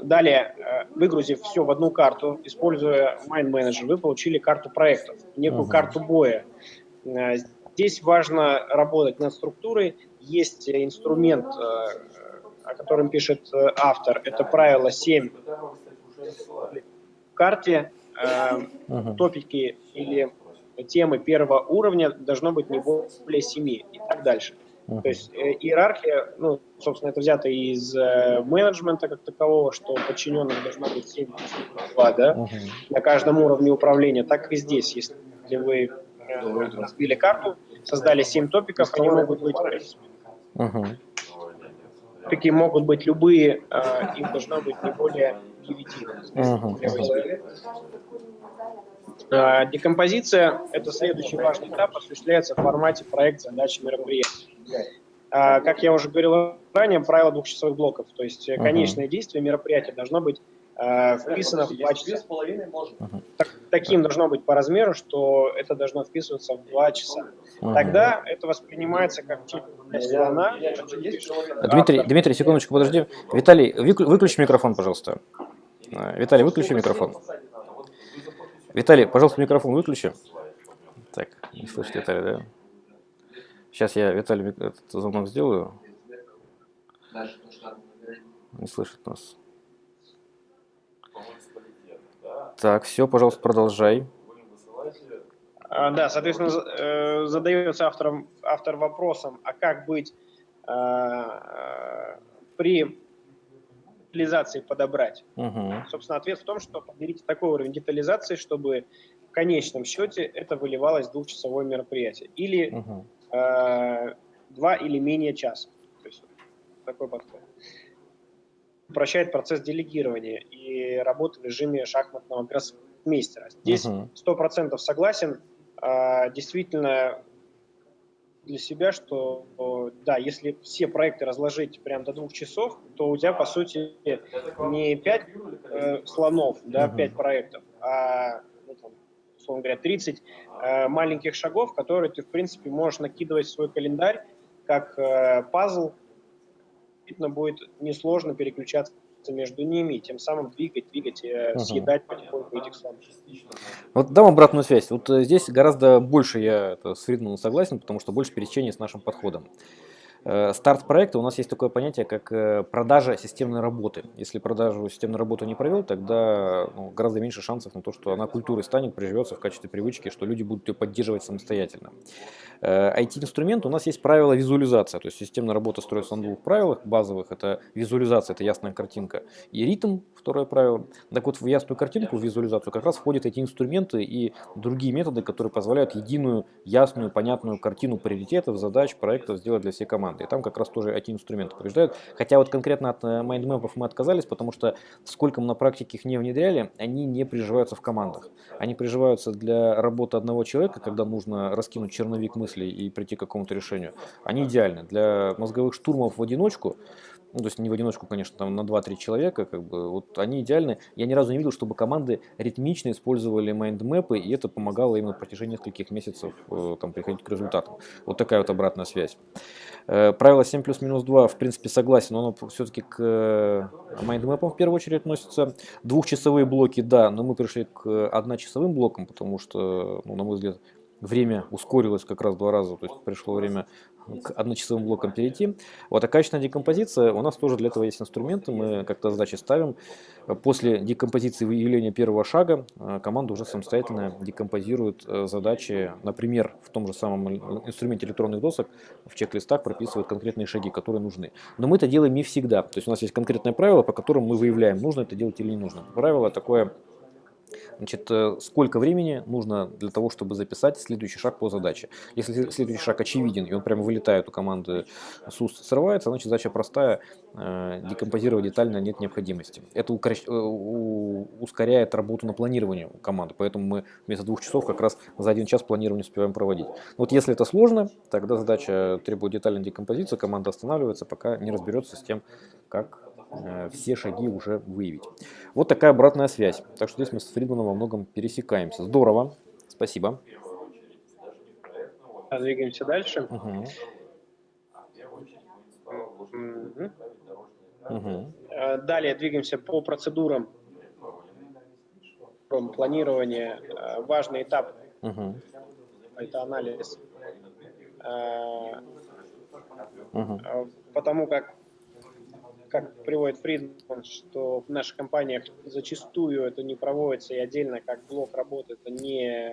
Далее, э, выгрузив все в одну карту, используя Mind Manager, вы получили карту проектов, некую uh-huh. карту боя. Э, здесь важно работать над структурой, есть инструмент, э, о котором пишет э, автор, это правило 7 в карте, uh топики или темы первого уровня должно быть не более 7 и так дальше. То есть э, иерархия, ну, собственно, это взято из э, менеджмента как такового, что подчиненных должно быть 7 2, да, uh-huh. на каждом уровне управления, так и здесь, если вы э, разбили карту, создали 7 топиков, они могут быть Угу. Такие могут быть любые, э, их должно быть не более 9. Угу. Э, декомпозиция – это следующий важный этап, осуществляется в формате проект задач мероприятий. Э, как я уже говорил ранее, правило двухчасовых блоков, то есть uh конечное действие мероприятия должно быть э, вписано в 2 часа. Uh-huh. Так, таким должно быть по размеру, что это должно вписываться в 2 часа. Uh-huh. Тогда это воспринимается как часть слона. Дмитрий, Дмитрий, секундочку, подожди. Виталий, выключи микрофон, пожалуйста. А, Виталий, выключи микрофон. Виталий, пожалуйста, микрофон выключи. Так, не слышит Виталий, да? Сейчас я Виталий этот звонок сделаю. Не слышит нас. Так, все, пожалуйста, продолжай. А, да, соответственно, э, задается автором, автор вопросом, а как быть а, а, при детализации подобрать? Угу. Собственно, ответ в том, что подберите такой уровень детализации, чтобы в конечном счете это выливалось в двухчасовое мероприятие. Или угу. Э, два или менее часа. То есть такой подход упрощает процесс делегирования и работы в режиме шахматного гроссмейстера. Здесь сто процентов согласен. А, действительно, для себя, что да, если все проекты разложить прям до двух часов, то у тебя, по сути, не пять э, слонов, да, пять проектов, а, условно говоря, 30 э, маленьких шагов, которые ты, в принципе, можешь накидывать в свой календарь как э, пазл, действительно будет несложно переключаться между ними, и тем самым двигать, двигать, угу. съедать потихоньку этих слонов. Вот дам обратную связь. Вот э, здесь гораздо больше я с Фридманом согласен, потому что больше пересечения с нашим подходом. Э, старт проекта у нас есть такое понятие, как э, продажа системной работы. Если продажу системной работы не провел, тогда ну, гораздо меньше шансов на то, что она культурой станет, приживется в качестве привычки, что люди будут ее поддерживать самостоятельно. IT-инструмент э, у нас есть правило визуализация, то есть системная работа строится на двух правилах базовых. Это визуализация, это ясная картинка, и ритм, второе правило. Так вот, в ясную картинку, в визуализацию как раз входят эти инструменты и другие методы, которые позволяют единую, ясную, понятную картину приоритетов, задач, проектов сделать для всей команды команды. И там как раз тоже эти инструменты побеждают. Хотя вот конкретно от майндмэпов мы отказались, потому что сколько мы на практике их не внедряли, они не приживаются в командах. Они приживаются для работы одного человека, когда нужно раскинуть черновик мыслей и прийти к какому-то решению. Они идеальны. Для мозговых штурмов в одиночку ну, то есть не в одиночку, конечно, там на 2-3 человека, как бы, вот они идеальны. Я ни разу не видел, чтобы команды ритмично использовали майндмэпы, и это помогало им на протяжении нескольких месяцев э, там, приходить к результатам. Вот такая вот обратная связь. Э, правило 7 плюс минус 2, в принципе, согласен, но оно все-таки к э, майндмэпам в первую очередь относится. Двухчасовые блоки, да, но мы пришли к одночасовым блокам, потому что, ну, на мой взгляд, время ускорилось как раз два раза, то есть пришло время к одночасовым блокам перейти. Вот, а качественная декомпозиция, у нас тоже для этого есть инструменты, мы как-то задачи ставим. После декомпозиции выявления первого шага э, команда уже самостоятельно декомпозирует э, задачи, например, в том же самом инструменте электронных досок, в чек-листах прописывает конкретные шаги, которые нужны. Но мы это делаем не всегда, то есть у нас есть конкретное правило, по которому мы выявляем, нужно это делать или не нужно. Правило такое Значит, э, сколько времени нужно для того, чтобы записать следующий шаг по задаче. Если следующий шаг очевиден, и он прямо вылетает у команды уст, срывается, значит задача простая, э, декомпозировать детально нет необходимости. Это э, ускоряет работу на планирование команды, поэтому мы вместо двух часов как раз за один час планирование успеваем проводить. Вот если это сложно, тогда задача требует детальной декомпозиции, команда останавливается, пока не разберется с тем, как все шаги уже выявить. Вот такая обратная связь. Так что здесь мы с Фридманом во многом пересекаемся. Здорово. Спасибо. Двигаемся дальше. Угу. Угу. Далее двигаемся по процедурам планирования. Э, важный этап угу. это анализ. Угу. Потому как как приводит Фридман, что в наших компаниях зачастую это не проводится и отдельно как блок работы это не,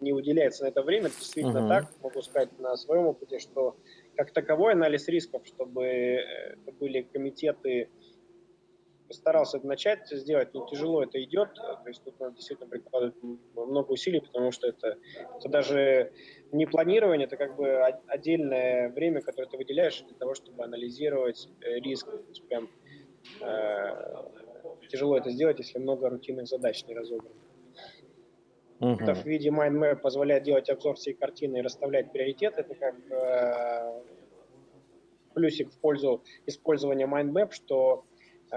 не уделяется на это время. Это действительно uh-huh. так, могу сказать на своем опыте, что как таковой анализ рисков, чтобы это были комитеты постарался начать сделать, но тяжело это идет. То есть тут надо действительно прикладывать много усилий, потому что это, это даже не планирование, это как бы отдельное время, которое ты выделяешь для того, чтобы анализировать э, риск. То есть прям э, тяжело это сделать, если много рутинных задач не разобрано. Uh-huh. Это в виде mindmap позволяет делать обзор всей картины и расставлять приоритеты. Это как э, плюсик в пользу использования mindmap, что а,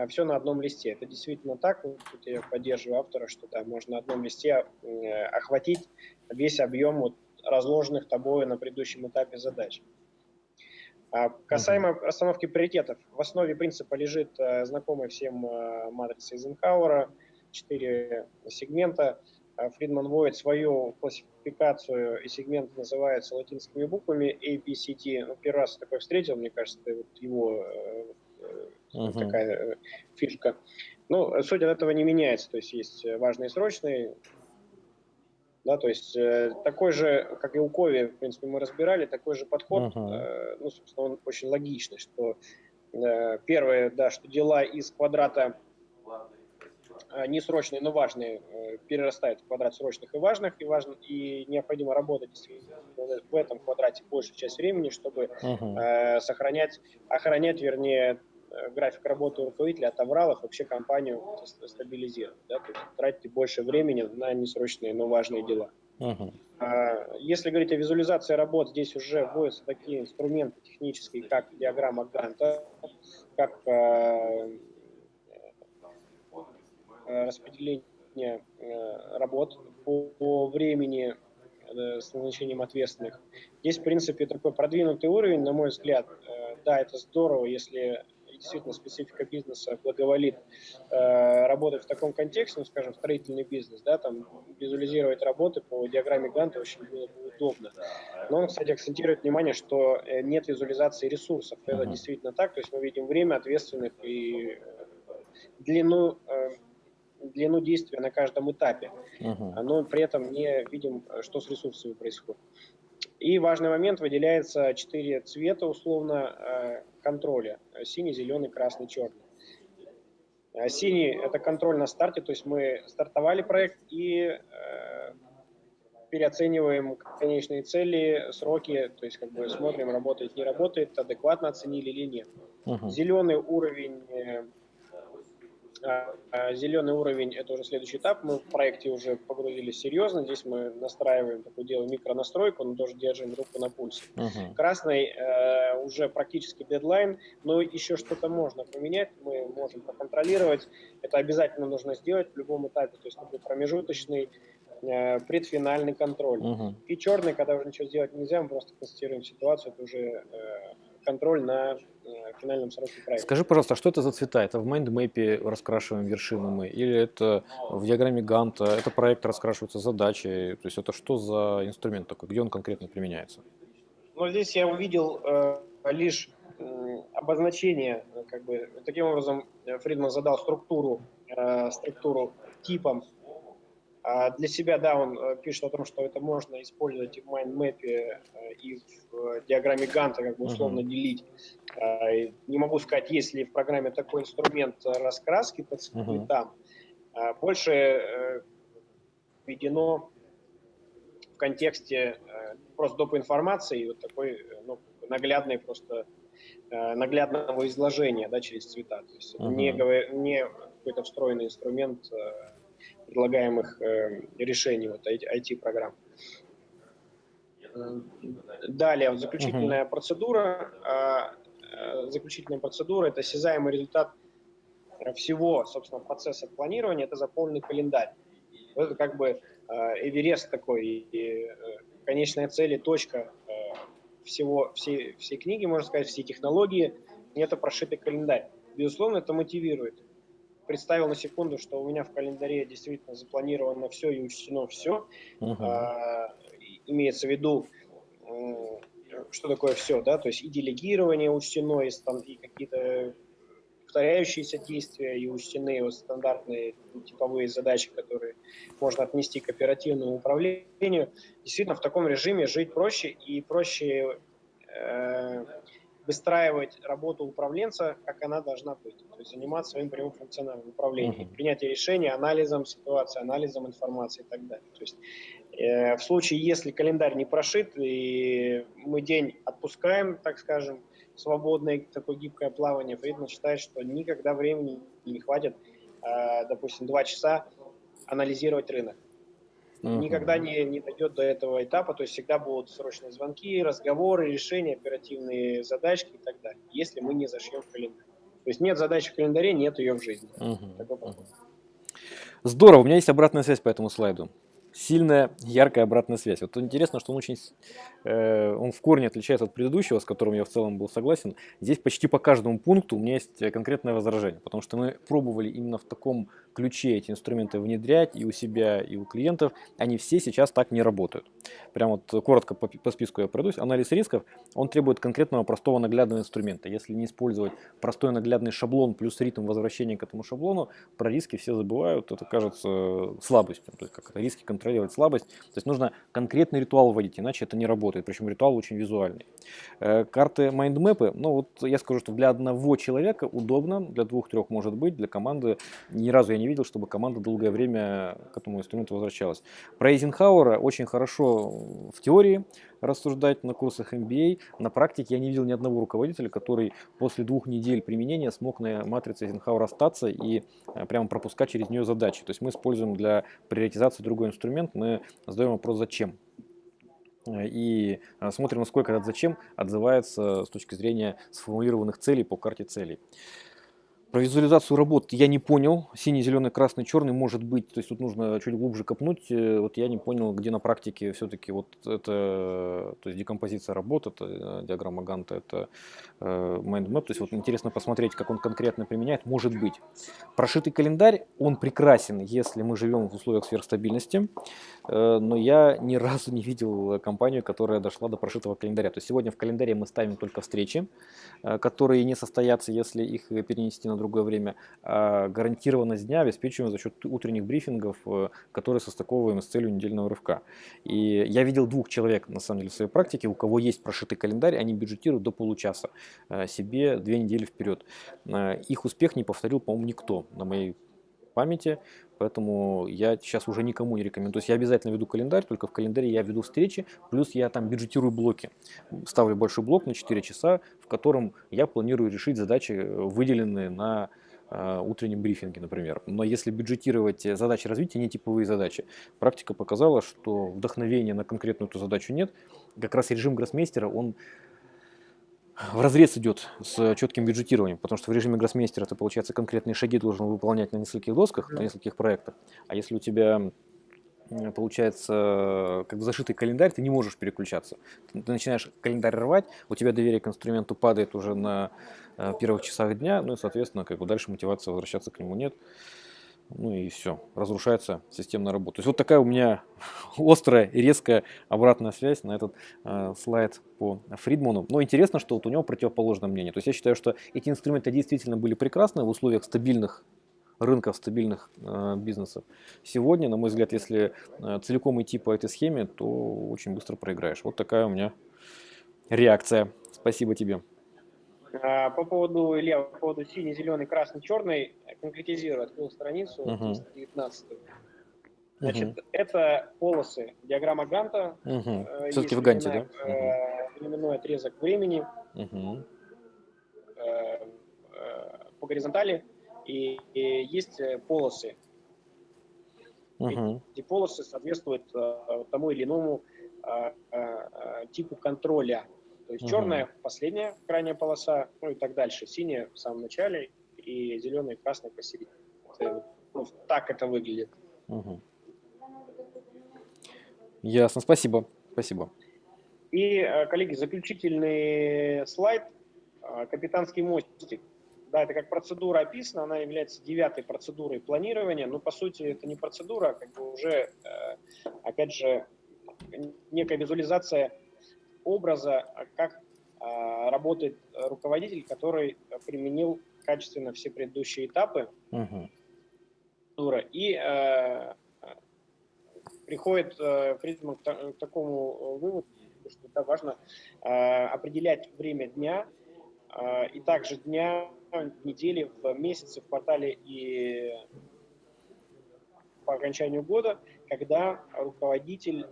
все на одном листе. Это действительно так. Тут я поддерживаю автора, что да, можно на одном листе э, охватить весь объем вот разложенных тобой на предыдущем этапе задач. А касаемо расстановки приоритетов, в основе принципа лежит э, знакомая всем э, матрица Эйзенхауэра, четыре сегмента. Фридман вводит свою классификацию, и сегмент называется латинскими буквами A, B, C. Ну, первый раз такой встретил, мне кажется, вот его угу. такая э, фишка. Ну, суть от этого не меняется, то есть есть важные и срочные, да, то есть э, такой же, как и у Кови, в принципе, мы разбирали, такой же подход, uh-huh. э, ну, собственно, он очень логичный, что э, первое, да, что дела из квадрата э, не срочные, но важные, э, перерастают в квадрат срочных и важных, и, важно, и необходимо работать в этом квадрате большую часть времени, чтобы uh-huh. э, сохранять, охранять, вернее, график работы руководителя от авралов вообще компанию стабилизирует. Да? То есть тратите больше времени на несрочные, но важные дела. Uh-huh. Если говорить о визуализации работ, здесь уже вводятся такие инструменты технические, как диаграмма Ганта, как э, э, распределение работ по, по времени с назначением ответственных. Здесь, в принципе, такой продвинутый уровень, на мой взгляд, да, это здорово, если действительно специфика бизнеса благоволит э, работать в таком контексте, ну, скажем, строительный бизнес, да, там визуализировать работы по диаграмме Ганта очень было бы удобно. Но он, кстати, акцентирует внимание, что э, нет визуализации ресурсов. Это uh-huh. действительно так, то есть мы видим время ответственных и э, длину э, длину действия на каждом этапе, uh-huh. но при этом не видим, что с ресурсами происходит. И важный момент, выделяется четыре цвета условно э, контроля. Синий, зеленый, красный, черный. А синий – это контроль на старте, то есть мы стартовали проект и э, переоцениваем конечные цели, сроки, то есть как бы смотрим, работает, не работает, адекватно оценили или нет. Uh-huh. Зеленый уровень э, зеленый уровень – это уже следующий этап. Мы в проекте уже погрузились серьезно. Здесь мы настраиваем, такое дело, микронастройку, но тоже держим руку на пульсе. Uh-huh. Красный э, уже практически дедлайн, но еще что-то можно поменять, мы можем проконтролировать. Это обязательно нужно сделать в любом этапе. То есть такой промежуточный э, предфинальный контроль. Uh-huh. И черный, когда уже ничего сделать нельзя, мы просто констатируем ситуацию, это уже э, контроль на э, финальном сроке проекта. Скажи, пожалуйста, а что это за цвета? Это в mind map е раскрашиваем вершины мы? Или это в диаграмме Ганта? Это проект раскрашивается задачей? То есть это что за инструмент такой? Где он конкретно применяется? Ну, здесь я увидел э, лишь э, обозначение, как бы, таким образом Фридман задал структуру, э, структуру типом для себя, да, он э, пишет о том, что это можно использовать и в mind map е, э, и в диаграмме Ганта, как бы условно uh-huh. делить. А, не могу сказать, есть ли в программе такой инструмент раскраски по. Uh-huh. Больше э, введено в контексте просто доп. информации, вот такой ну, наглядный просто наглядного изложения да, через цвета. То есть uh-huh. не, не какой-то встроенный инструмент предлагаемых э, решений вот IT-программ. Э, далее, вот заключительная uh-huh. процедура. А, э, заключительная процедура – это осязаемый результат всего, собственно, процесса планирования, это заполненный календарь. Это как бы Эверест такой, и конечная цель и точка всего, всей, всей книги, можно сказать, всей технологии, это прошитый календарь. Безусловно, это мотивирует представил на секунду, что у меня в календаре действительно запланировано все и учтено все. Uh-huh. А, имеется в виду, что такое все, да, то есть и делегирование учтено, и, и какие-то повторяющиеся действия, и учтены вот стандартные типовые задачи, которые можно отнести к оперативному управлению. Действительно, в таком режиме жить проще и проще э, выстраивать работу управленца, как она должна быть, то есть заниматься своим прямым функциональным управлением, uh-huh. принятие решений, анализом ситуации, анализом информации и так далее. То есть э, в случае, если календарь не прошит и мы день отпускаем, так скажем, свободное такое гибкое плавание, Фридман считает, что никогда времени не хватит, э, допустим, два часа анализировать рынок uh-huh. никогда не, не дойдет до этого этапа, то есть всегда будут срочные звонки, разговоры, решения, оперативные задачки и так далее, если мы не зашьем в календарь. То есть нет задачи в календаре, нет ее в жизни. Uh-huh. Uh-huh. Здорово, у меня есть обратная связь по этому слайду сильная, яркая обратная связь. Вот интересно, что он очень, э, он в корне отличается от предыдущего, с которым я в целом был согласен. Здесь почти по каждому пункту у меня есть конкретное возражение, потому что мы пробовали именно в таком ключе эти инструменты внедрять и у себя, и у клиентов. Они все сейчас так не работают. Прям вот коротко по, по списку я пройдусь. Анализ рисков, он требует конкретного простого наглядного инструмента. Если не использовать простой наглядный шаблон плюс ритм возвращения к этому шаблону, про риски все забывают, это кажется слабостью. То есть как риски контролировать слабость. То есть нужно конкретный ритуал вводить, иначе это не работает. Причем ритуал очень визуальный. Э, карты майндмэпы, ну вот я скажу, что для одного человека удобно, для двух-трех может быть, для команды ни разу я не видел, чтобы команда долгое время к этому инструменту возвращалась. Про Эйзенхауэра очень хорошо в теории, рассуждать на курсах MBA. На практике я не видел ни одного руководителя, который после двух недель применения смог на матрице Эйзенхауэра остаться и э, прямо пропускать через нее задачи. То есть мы используем для приоритизации другой инструмент, мы задаем вопрос «Зачем?». Э, и э, смотрим, насколько этот «Зачем?» отзывается с точки зрения сформулированных целей по карте целей. Про визуализацию работ я не понял. Синий, зеленый, красный, черный может быть. То есть тут нужно чуть глубже копнуть. Э, вот я не понял, где на практике все-таки вот это, то есть декомпозиция работ, это э, диаграмма Ганта, это э, mind map. То есть вот интересно посмотреть, как он конкретно применяет. Может быть. Прошитый календарь, он прекрасен, если мы живем в условиях сверхстабильности. Но я ни разу не видел компанию, которая дошла до прошитого календаря. То есть сегодня в календаре мы ставим только встречи, которые не состоятся, если их перенести на другое время, а гарантированность дня обеспечиваем за счет утренних брифингов, э, которые состыковываем с целью недельного рывка. И я видел двух человек, на самом деле, в своей практике, у кого есть прошитый календарь, они бюджетируют до получаса э, себе две недели вперед. Э, их успех не повторил, по-моему, никто на моей памяти, поэтому я сейчас уже никому не рекомендую. То есть я обязательно веду календарь, только в календаре я веду встречи, плюс я там бюджетирую блоки. Ставлю большой блок на 4 часа, в котором я планирую решить задачи, э, выделенные на э, утреннем брифинге, например. Но если бюджетировать задачи развития, не типовые задачи, практика показала, что вдохновения на конкретную эту задачу нет. Как раз режим гроссмейстера, он в разрез идет с четким бюджетированием, потому что в режиме гроссмейстера ты, получается, конкретные шаги должен выполнять на нескольких досках, на нескольких проектах. А если у тебя получается как бы зашитый календарь, ты не можешь переключаться. Ты начинаешь календарь рвать, у тебя доверие к инструменту падает уже на э, первых часах дня, ну и, соответственно, как бы дальше мотивации возвращаться к нему нет ну и все, разрушается системная работа. То есть вот такая у меня [LAUGHS] острая и резкая обратная связь на этот э, слайд по Фридману. Но интересно, что вот у него противоположное мнение. То есть я считаю, что эти инструменты действительно были прекрасны в условиях стабильных рынков, стабильных э, бизнесов. Сегодня, на мой взгляд, если э, целиком идти по этой схеме, то очень быстро проиграешь. Вот такая у меня реакция. Спасибо тебе. А, по поводу, Илья, по поводу синий, зеленый, красный, черный, конкретизирую, открыл страницу uh-huh. 19 Значит, uh-huh. это полосы, диаграмма Ганта. Uh-huh. Все-таки в Ганте, да? Uh-huh. Временной отрезок времени uh-huh. по горизонтали. И, и есть полосы. Uh-huh. Эти полосы соответствуют тому или иному типу контроля то есть угу. черная последняя крайняя полоса, ну и так дальше. Синяя в самом начале и зеленая и красная посередине. Это, ну, так это выглядит. Угу. Ясно, спасибо. Спасибо. И, э, коллеги, заключительный слайд. Э, капитанский мостик. Да, это как процедура описана, она является девятой процедурой планирования, но по сути это не процедура, а как бы уже, э, опять же, некая визуализация образа, а как а, работает руководитель, который применил качественно все предыдущие этапы uh-huh. и э, приходит э, Фридман к, к такому выводу, что это важно э, определять время дня э, и также дня, недели, в месяце, в квартале и по окончанию года, когда руководитель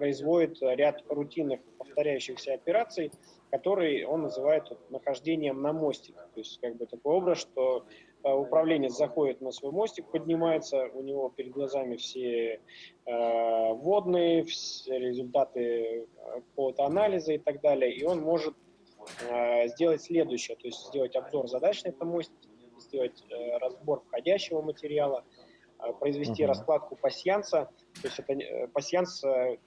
производит ряд рутинных повторяющихся операций, которые он называет нахождением на мостике. То есть как бы такой образ, что э, управленец заходит на свой мостик, поднимается, у него перед глазами все э, водные, все результаты какого-то анализа и так далее, и он может э, сделать следующее, то есть сделать обзор задач на этом мостике, сделать э, разбор входящего материала, э, произвести uh-huh. раскладку пассианса, то есть это э, пассианс э,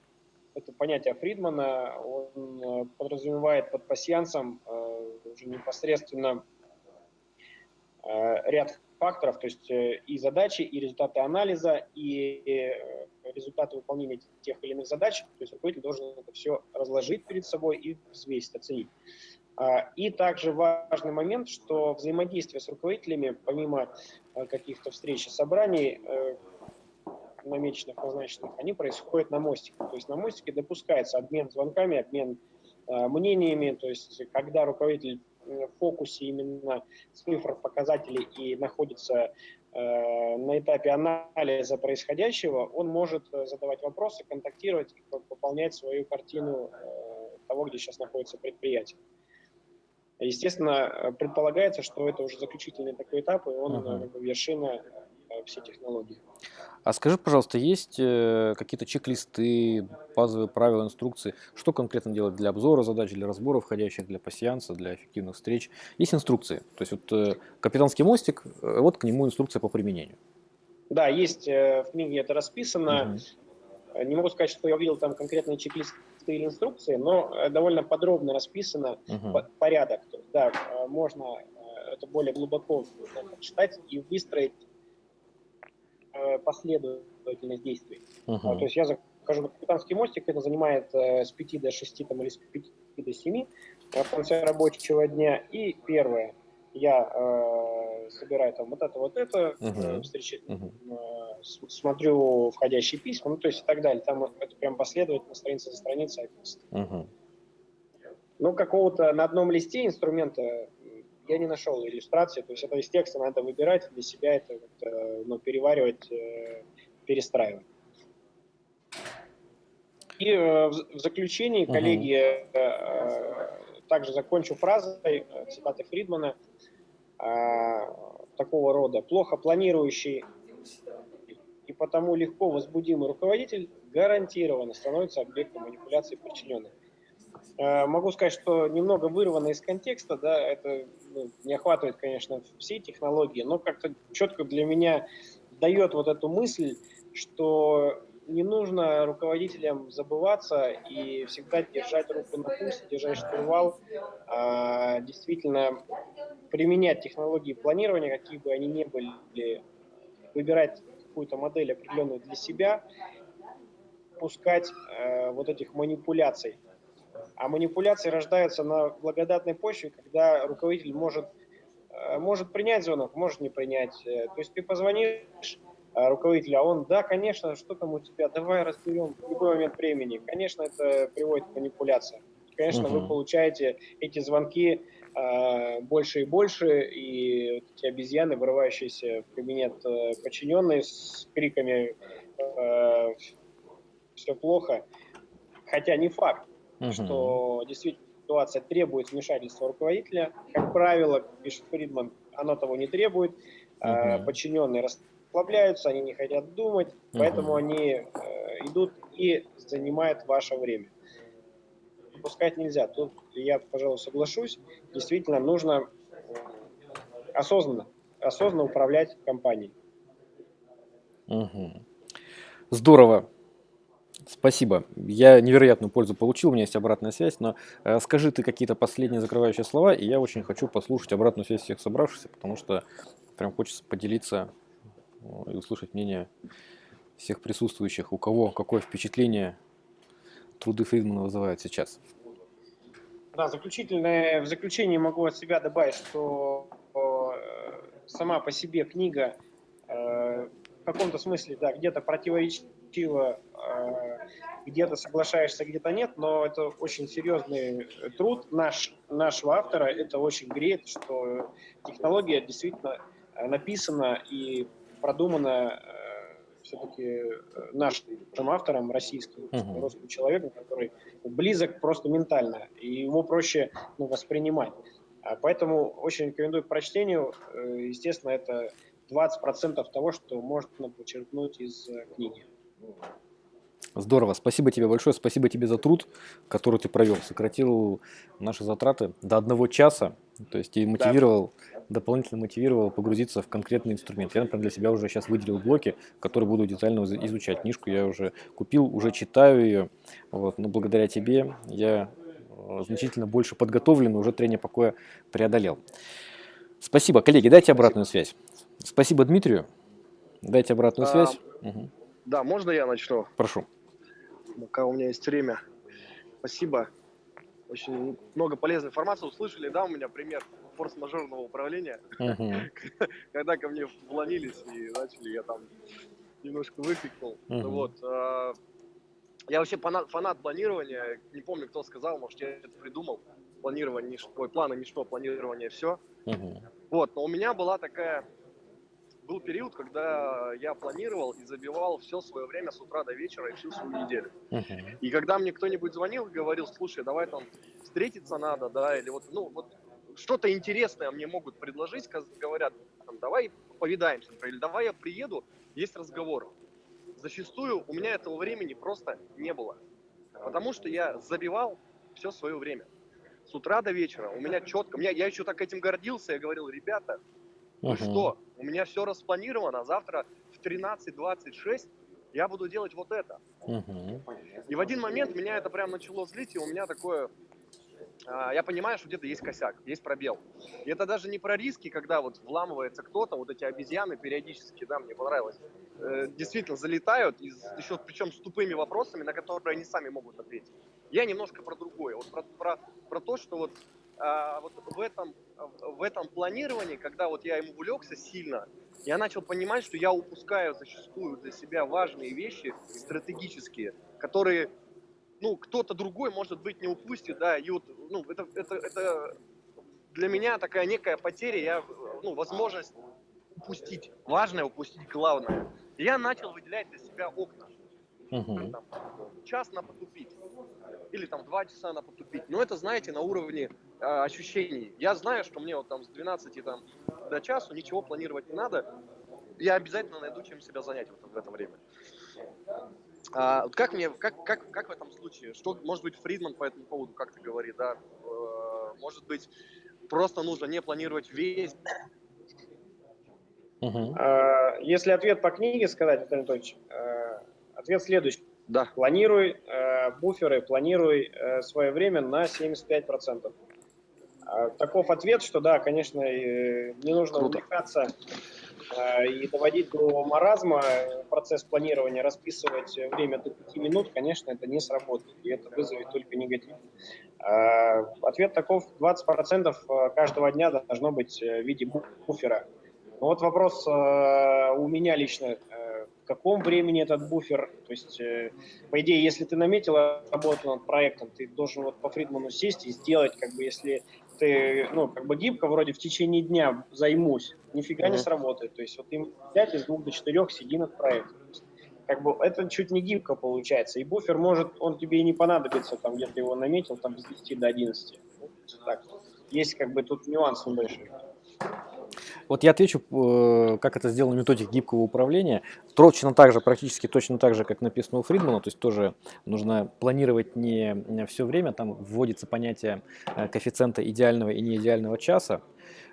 это понятие Фридмана, он э, подразумевает под пассиансом э, уже непосредственно э, ряд факторов, то есть и задачи, и результаты анализа, и результаты выполнения тех или иных задач. То есть руководитель должен это все разложить перед собой и взвесить, оценить. А, и также важный момент, что взаимодействие с руководителями, помимо каких-то встреч и собраний, намеченных, назначенных, они происходят на мостике. То есть на мостике допускается обмен звонками, обмен э, мнениями, то есть когда руководитель в фокусе именно цифр, показателей и находится э, на этапе анализа происходящего, он может э, задавать вопросы, контактировать и выполнять свою картину э, того, где сейчас находится предприятие. Естественно, предполагается, что это уже заключительный такой этап, и он uh-huh. вершина все технологии. А скажи, пожалуйста, есть э, какие-то чек-листы, базовые правила, инструкции? Что конкретно делать для обзора задач, для разбора входящих, для пассианса, для эффективных встреч? Есть инструкции. То есть вот э, капитанский мостик, э, вот к нему инструкция по применению. Да, есть в книге это расписано. Угу. Не могу сказать, что я увидел там конкретные чек-листы или инструкции, но довольно подробно расписано угу. порядок. Да, можно это более глубоко читать и выстроить последовательность действий. Uh-huh. То есть я захожу на капитанский мостик, это занимает э, с 5 до 6 там, или с 5 до 7 в конце рабочего дня. И первое, я э, собираю там вот это, вот это, uh-huh. встречи, uh-huh. э, смотрю входящие письма, ну то есть и так далее. Там это прям последовательно, страница за страницей описано. Uh-huh. Ну, какого-то на одном листе инструмента я не нашел иллюстрации, то есть это из текста надо выбирать, для себя это ну, переваривать, э, перестраивать. И э, в заключении, коллеги, uh также закончу фразой цитаты Фридмана такого рода. Плохо планирующий и потому легко возбудимый руководитель гарантированно становится объектом манипуляции подчиненных. Э, могу сказать, что немного вырвано из контекста, да, это ну, не охватывает, конечно, все технологии, но как-то четко для меня дает вот эту мысль, что не нужно руководителям забываться и всегда держать руку на пульсе, держать штурвал, а действительно применять технологии планирования, какие бы они ни были, выбирать какую-то модель определенную для себя, пускать э, вот этих манипуляций а манипуляции рождаются на благодатной почве, когда руководитель может, э, может принять звонок, может не принять. Э, то есть ты позвонишь э, руководителю, а он, да, конечно, что там у тебя, давай разберем в любой момент времени. Конечно, это приводит к манипуляциям. Конечно, угу. вы получаете эти звонки э, больше и больше, и вот эти обезьяны, вырывающиеся в кабинет э, подчиненные с криками э, «все плохо», хотя не факт угу. что действительно ситуация требует вмешательства руководителя. Как правило, пишет Фридман, оно того не требует. Угу. Подчиненные расслабляются, они не хотят думать, угу. поэтому они э, идут и занимают ваше время. Пускать нельзя. Тут я, пожалуй, соглашусь. Действительно, нужно осознанно, осознанно управлять компанией. Угу. Здорово. Спасибо. Я невероятную пользу получил, у меня есть обратная связь, но э, скажи ты какие-то последние закрывающие слова, и я очень хочу послушать обратную связь всех собравшихся, потому что прям хочется поделиться э, и услышать мнение всех присутствующих, у кого какое впечатление труды Фридмана вызывают сейчас. Да, заключительное, в заключении могу от себя добавить, что э, сама по себе книга э, в каком-то смысле, да, где-то противоречит перспектива, э, где-то соглашаешься, где-то нет, но это очень серьезный труд наш, нашего автора. Это очень греет, что технология действительно э, написана и продумана э, все-таки нашим автором, российским, uh-huh. русским человеком, который близок просто ментально, и его проще ну, воспринимать. А поэтому очень рекомендую к прочтению. Естественно, это 20% того, что можно почерпнуть из книги. Здорово, спасибо тебе большое, спасибо тебе за труд, который ты провел, сократил наши затраты до одного часа, то есть и мотивировал, да. дополнительно мотивировал погрузиться в конкретный инструмент. Я, например, для себя уже сейчас выделил блоки, которые буду детально изучать. Книжку я уже купил, уже читаю ее, вот, но благодаря тебе я э, значительно больше подготовлен, уже трение покоя преодолел. Спасибо, коллеги, дайте обратную связь. Спасибо Дмитрию, дайте обратную а... связь. Угу. Да, можно я начну? Прошу. Пока у меня есть время. Спасибо. Очень много полезной информации услышали, да, у меня пример форс-мажорного управления, uh-huh. [LAUGHS] когда ко мне вломились и начали, я там немножко выкрикнул. Uh-huh. Вот. А, я вообще фанат, планирования, не помню, кто сказал, может, я это придумал. Планирование, ой, планы, ничто, планирование, все. Uh-huh. Вот, но у меня была такая был период, когда я планировал и забивал все свое время с утра до вечера и всю свою неделю. Uh-huh. И когда мне кто-нибудь звонил и говорил, слушай, давай там встретиться надо, да, или вот, ну, вот что-то интересное мне могут предложить, говорят, там, давай повидаемся, или давай я приеду, есть разговор. Зачастую у меня этого времени просто не было, потому что я забивал все свое время. С утра до вечера у меня четко, меня, я еще так этим гордился, я говорил, ребята, ну uh-huh. что, у меня все распланировано, завтра в 13.26 я буду делать вот это. Uh-huh. И в один момент меня это прям начало злить, и у меня такое, а, я понимаю, что где-то есть косяк, есть пробел. И это даже не про риски, когда вот вламывается кто-то, вот эти обезьяны периодически, да, мне понравилось, э, действительно залетают, из, еще причем с тупыми вопросами, на которые они сами могут ответить. Я немножко про другое, вот про, про, про то, что вот, а, вот в, этом, в этом планировании, когда вот я ему увлекся сильно, я начал понимать, что я упускаю зачастую для себя важные вещи стратегические, которые ну, кто-то другой, может быть, не упустит, да, и вот, ну, это, это, это для меня такая некая потеря, я, ну, возможность упустить важное, упустить главное. И я начал выделять для себя окна. Угу. Там, час на потупить. Или там два часа на потупить. Но это, знаете, на уровне э, ощущений. Я знаю, что мне вот там с 12 там, до часу ничего планировать не надо. Я обязательно найду, чем себя занять вот в это время. А, как мне, как, как, как в этом случае? Что, может быть, Фридман по этому поводу как-то говорит, да? Э, может быть, просто нужно не планировать весь... Угу. Если ответ по книге сказать, Виталий Анатольевич, э, ответ следующий. Да. Планируй э, буферы, планируй свое время на 75%. А, таков ответ, что да, конечно, не нужно Круто. увлекаться Э, и доводить до маразма процесс планирования, расписывать время до 5 минут, конечно, это не сработает, и это вызовет только негатив. Э, ответ таков, 20% э, каждого дня должно быть в виде буфера. Вот вопрос у меня лично, в каком времени этот буфер, то есть, по идее, если ты наметил работу над проектом, ты должен вот по Фридману сесть и сделать, как бы, если ты, ну, как бы гибко, вроде в течение дня займусь, нифига mm-hmm. не сработает. То есть вот им 5 из двух до четырех сиди над проектом. Как бы это чуть не гибко получается. И буфер может, он тебе и не понадобится, там где-то его наметил, там с 10 до 11. так. Есть как бы тут нюанс небольшой. Вот я отвечу, э, как это сделано в методике гибкого управления. Точно так же, практически точно так же, как написано у Фридмана, то есть тоже нужно планировать не все время, там вводится понятие э, коэффициента идеального и неидеального часа,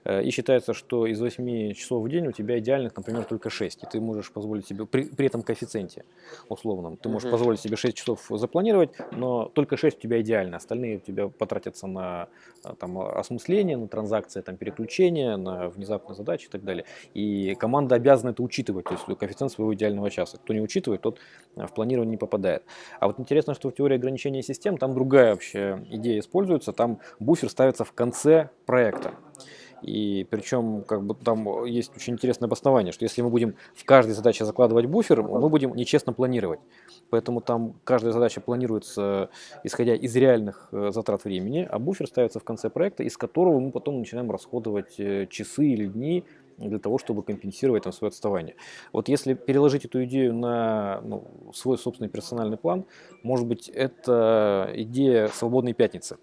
и считается, что из 8 часов в день у тебя идеальных, например, только 6. И ты можешь позволить себе, при, при этом коэффициенте условном, ты можешь угу. позволить себе 6 часов запланировать, но только 6 у тебя идеально. Остальные у тебя потратятся на э, там, осмысление, на транзакции, там, переключение, на внезапные задачи и так далее. И команда обязана это учитывать, то есть коэффициент своего идеального часа. Кто не учитывает, тот э, в планирование не попадает. А вот интересно, что в теории ограничения систем там другая вообще идея используется, там буфер ставится в конце проекта. И причем как бы там есть очень интересное обоснование, что если мы будем в каждой задаче закладывать буфер, мы будем нечестно планировать. Поэтому там каждая задача планируется исходя из реальных э, затрат времени, а буфер ставится в конце проекта, из которого мы потом начинаем расходовать э, часы или дни для того, чтобы компенсировать там свое отставание. Вот если переложить эту идею на ну, свой собственный персональный план, может быть, это идея свободной пятницы.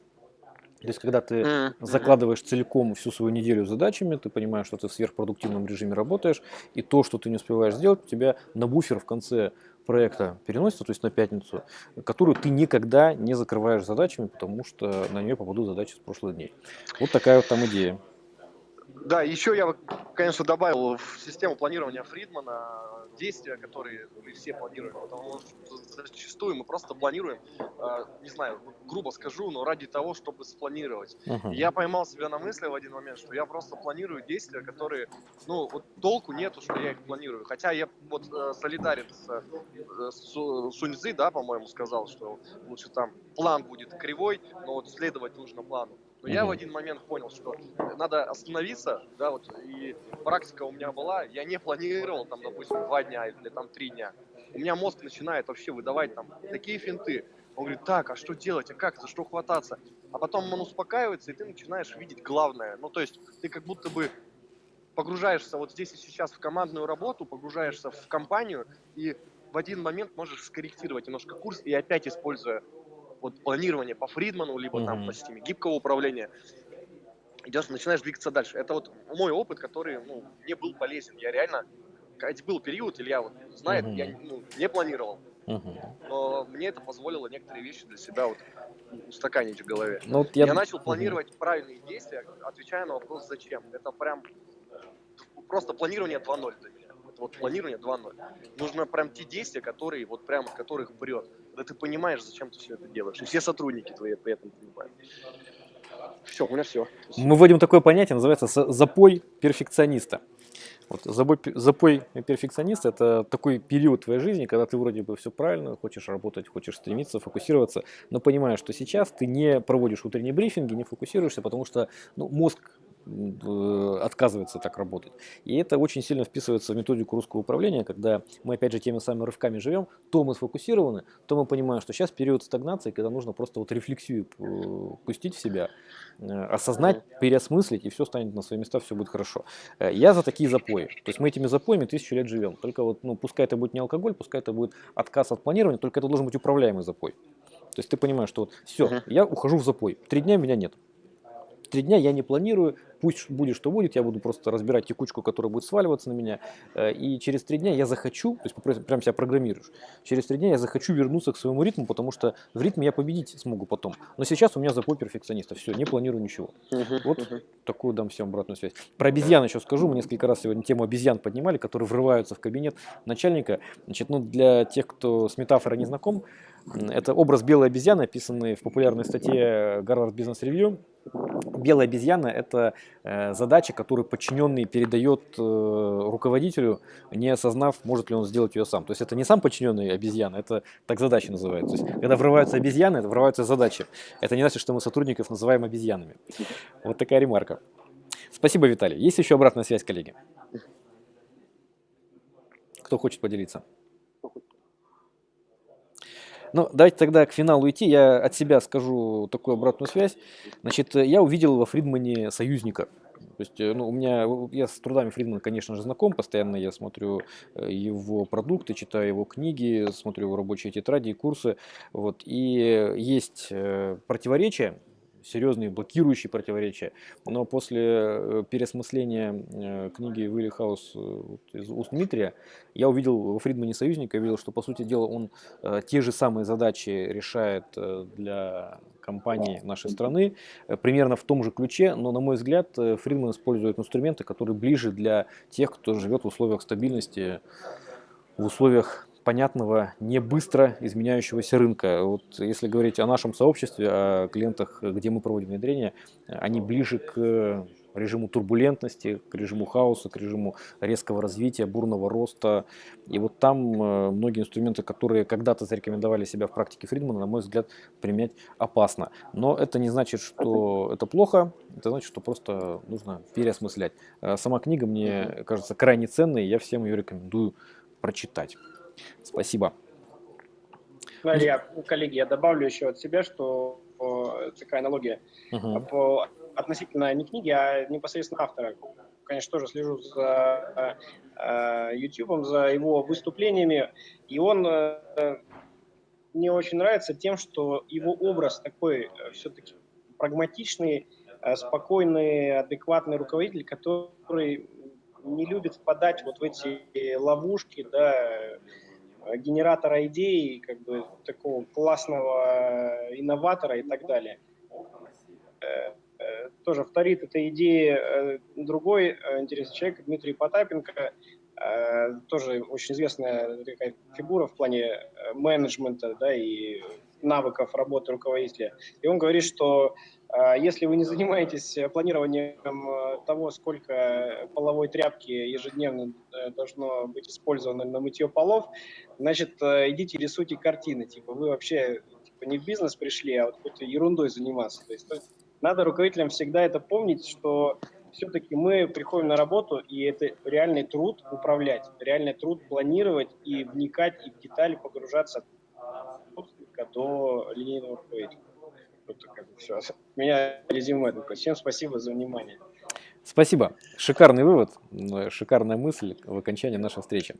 То есть, когда ты mm-hmm. закладываешь целиком всю свою неделю задачами, ты понимаешь, что ты в сверхпродуктивном режиме работаешь, и то, что ты не успеваешь сделать, у тебя на буфер в конце проекта переносится, то есть на пятницу, которую ты никогда не закрываешь задачами, потому что на нее попадут задачи с прошлых дней. Вот такая вот там идея. Да, еще я, конечно, добавил в систему планирования Фридмана действия, которые мы все планируем, потому что зачастую мы просто планируем, э, не знаю, грубо скажу, но ради того, чтобы спланировать. Uh-huh. Я поймал себя на мысли в один момент, что я просто планирую действия, которые, ну, вот толку нету, что я их планирую. Хотя я вот э, солидарен с, э, с Суньцзы, да, по-моему, сказал, что лучше там план будет кривой, но вот следовать нужно плану. Но mm-hmm. я в один момент понял, что надо остановиться, да, вот, и практика у меня была, я не планировал, там, допустим, два дня или там три дня. У меня мозг начинает вообще выдавать там такие финты. Он говорит, так, а что делать, а как, за что хвататься? А потом он успокаивается, и ты начинаешь видеть главное. Ну, то есть ты как будто бы погружаешься вот здесь и сейчас в командную работу, погружаешься в компанию, и в один момент можешь скорректировать немножко курс, и опять используя вот планирование по Фридману, либо mm-hmm. там по системе гибкого управления. идешь, начинаешь двигаться дальше. Это вот мой опыт, который ну, мне был полезен. Я реально, был период, Илья вот знает, uh-huh. я ну, не планировал. Uh-huh. Но мне это позволило некоторые вещи для себя вот устаканить в голове. Ну, вот я... я начал планировать uh-huh. правильные действия, отвечая на вопрос «зачем?». Это прям просто планирование 2.0 для меня. Это вот планирование 2.0. Нужно прям те действия, которые вот прям от которых прет. Ты понимаешь, зачем ты все это делаешь. И все сотрудники твои при этом понимают. Все, у меня все. Мы вводим такое понятие, называется запой перфекциониста. Вот запой, запой перфекциониста – это такой период твоей жизни, когда ты вроде бы все правильно, хочешь работать, хочешь стремиться, фокусироваться, но понимаешь, что сейчас ты не проводишь утренние брифинги, не фокусируешься, потому что ну, мозг отказывается так работать. И это очень сильно вписывается в методику русского управления, когда мы опять же теми самыми рывками живем, то мы сфокусированы, то мы понимаем, что сейчас период стагнации, когда нужно просто вот рефлексию э, пустить в себя, э, осознать, переосмыслить, и все станет на свои места, все будет хорошо. Я за такие запои. То есть мы этими запоями тысячу лет живем. Только вот, ну, пускай это будет не алкоголь, пускай это будет отказ от планирования, только это должен быть управляемый запой. То есть ты понимаешь, что вот все, я ухожу в запой, три дня меня нет. Три дня я не планирую, пусть будет что будет, я буду просто разбирать текучку, которая будет сваливаться на меня, э, и через три дня я захочу, то есть прям себя программируешь, через три дня я захочу вернуться к своему ритму, потому что в ритме я победить смогу потом. Но сейчас у меня запой перфекциониста, все, не планирую ничего. Uh-huh, вот uh-huh. такую дам всем обратную связь. Про обезьян еще скажу, мы несколько раз сегодня тему обезьян поднимали, которые врываются в кабинет начальника. Значит, ну для тех, кто с метафорой не знаком, это образ белой обезьяны, описанный в популярной статье Harvard Business Review. Белая обезьяна – это э, задача, которую подчиненный передает э, руководителю, не осознав, может ли он сделать ее сам. То есть это не сам подчиненный обезьяна, это так задача называется. То есть, когда врываются обезьяны, это врываются задачи. Это не значит, что мы сотрудников называем обезьянами. Вот такая ремарка. Спасибо, Виталий. Есть еще обратная связь, коллеги? Кто хочет поделиться? Ну, давайте тогда к финалу идти. Я от себя скажу такую обратную связь. Значит, я увидел во Фридмане союзника. То есть, э, ну, у меня, я с трудами Фридмана, конечно же, знаком, постоянно я смотрю э, его продукты, читаю его книги, смотрю его рабочие тетради и курсы, вот, и есть э, противоречия серьезные блокирующие противоречия. Но после э, переосмысления э, книги Уилли Хаус э, из уст Дмитрия, я увидел во Фридмане союзника, я видел, что, по сути дела, он те же самые задачи решает для компаний нашей страны, примерно в том же ключе, но, на мой взгляд, Фридман использует инструменты, которые ближе для тех, кто живет в условиях стабильности, в условиях понятного, не быстро изменяющегося рынка. Вот если говорить о нашем сообществе, о клиентах, где мы проводим внедрение, они ближе к режиму турбулентности, к режиму хаоса, к режиму резкого развития, бурного роста. И вот там э, многие инструменты, которые когда-то зарекомендовали себя в практике Фридмана, на мой взгляд, применять опасно. Но это не значит, что это плохо, это значит, что просто нужно переосмыслять. Э, сама книга мне кажется крайне ценной, я всем ее рекомендую прочитать. Спасибо. Я, коллеги, я добавлю еще от себя, что такая аналогия uh-huh. по, относительно не книги, а непосредственно автора. Конечно, тоже слежу за э, YouTube, за его выступлениями, и он э, мне очень нравится тем, что его образ такой э, все-таки прагматичный, э, спокойный, адекватный руководитель, который не любит впадать вот в эти ловушки, да, генератора идей, как бы такого классного инноватора и так далее. Э, э, тоже вторит эта идея другой интересный человек, Дмитрий Потапенко, тоже очень известная такая фигура в плане менеджмента да, и навыков работы руководителя. И он говорит, что если вы не занимаетесь планированием э, того, сколько половой тряпки ежедневно э, должно быть использовано на мытье полов, значит, э, идите рисуйте картины. Типа вы вообще типа, не в бизнес пришли, а вот какой-то ерундой заниматься. То есть, то есть надо руководителям всегда это помнить, что все-таки мы приходим на работу, и это реальный труд управлять, реальный труд планировать и вникать и в детали погружаться до линейного руководителя это как бы все. Меня резюме такое. Всем спасибо за внимание. Спасибо. Шикарный вывод, шикарная мысль в окончании нашей встречи.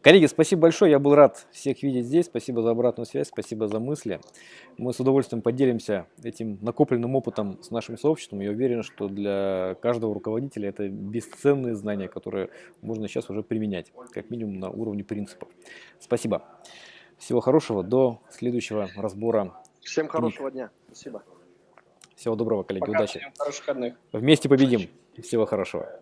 Коллеги, спасибо большое. Я был рад всех видеть здесь. Спасибо за обратную связь, спасибо за мысли. Мы с удовольствием поделимся этим накопленным опытом с нашим сообществом. Я уверен, что для каждого руководителя это бесценные знания, которые можно сейчас уже применять, как минимум на уровне принципов. Спасибо. Всего хорошего. До следующего разбора. Всем хорошего дня. Спасибо. Всего доброго, коллеги. Пока, Удачи. всем хороших выходных. Вместе победим. Всего хорошего.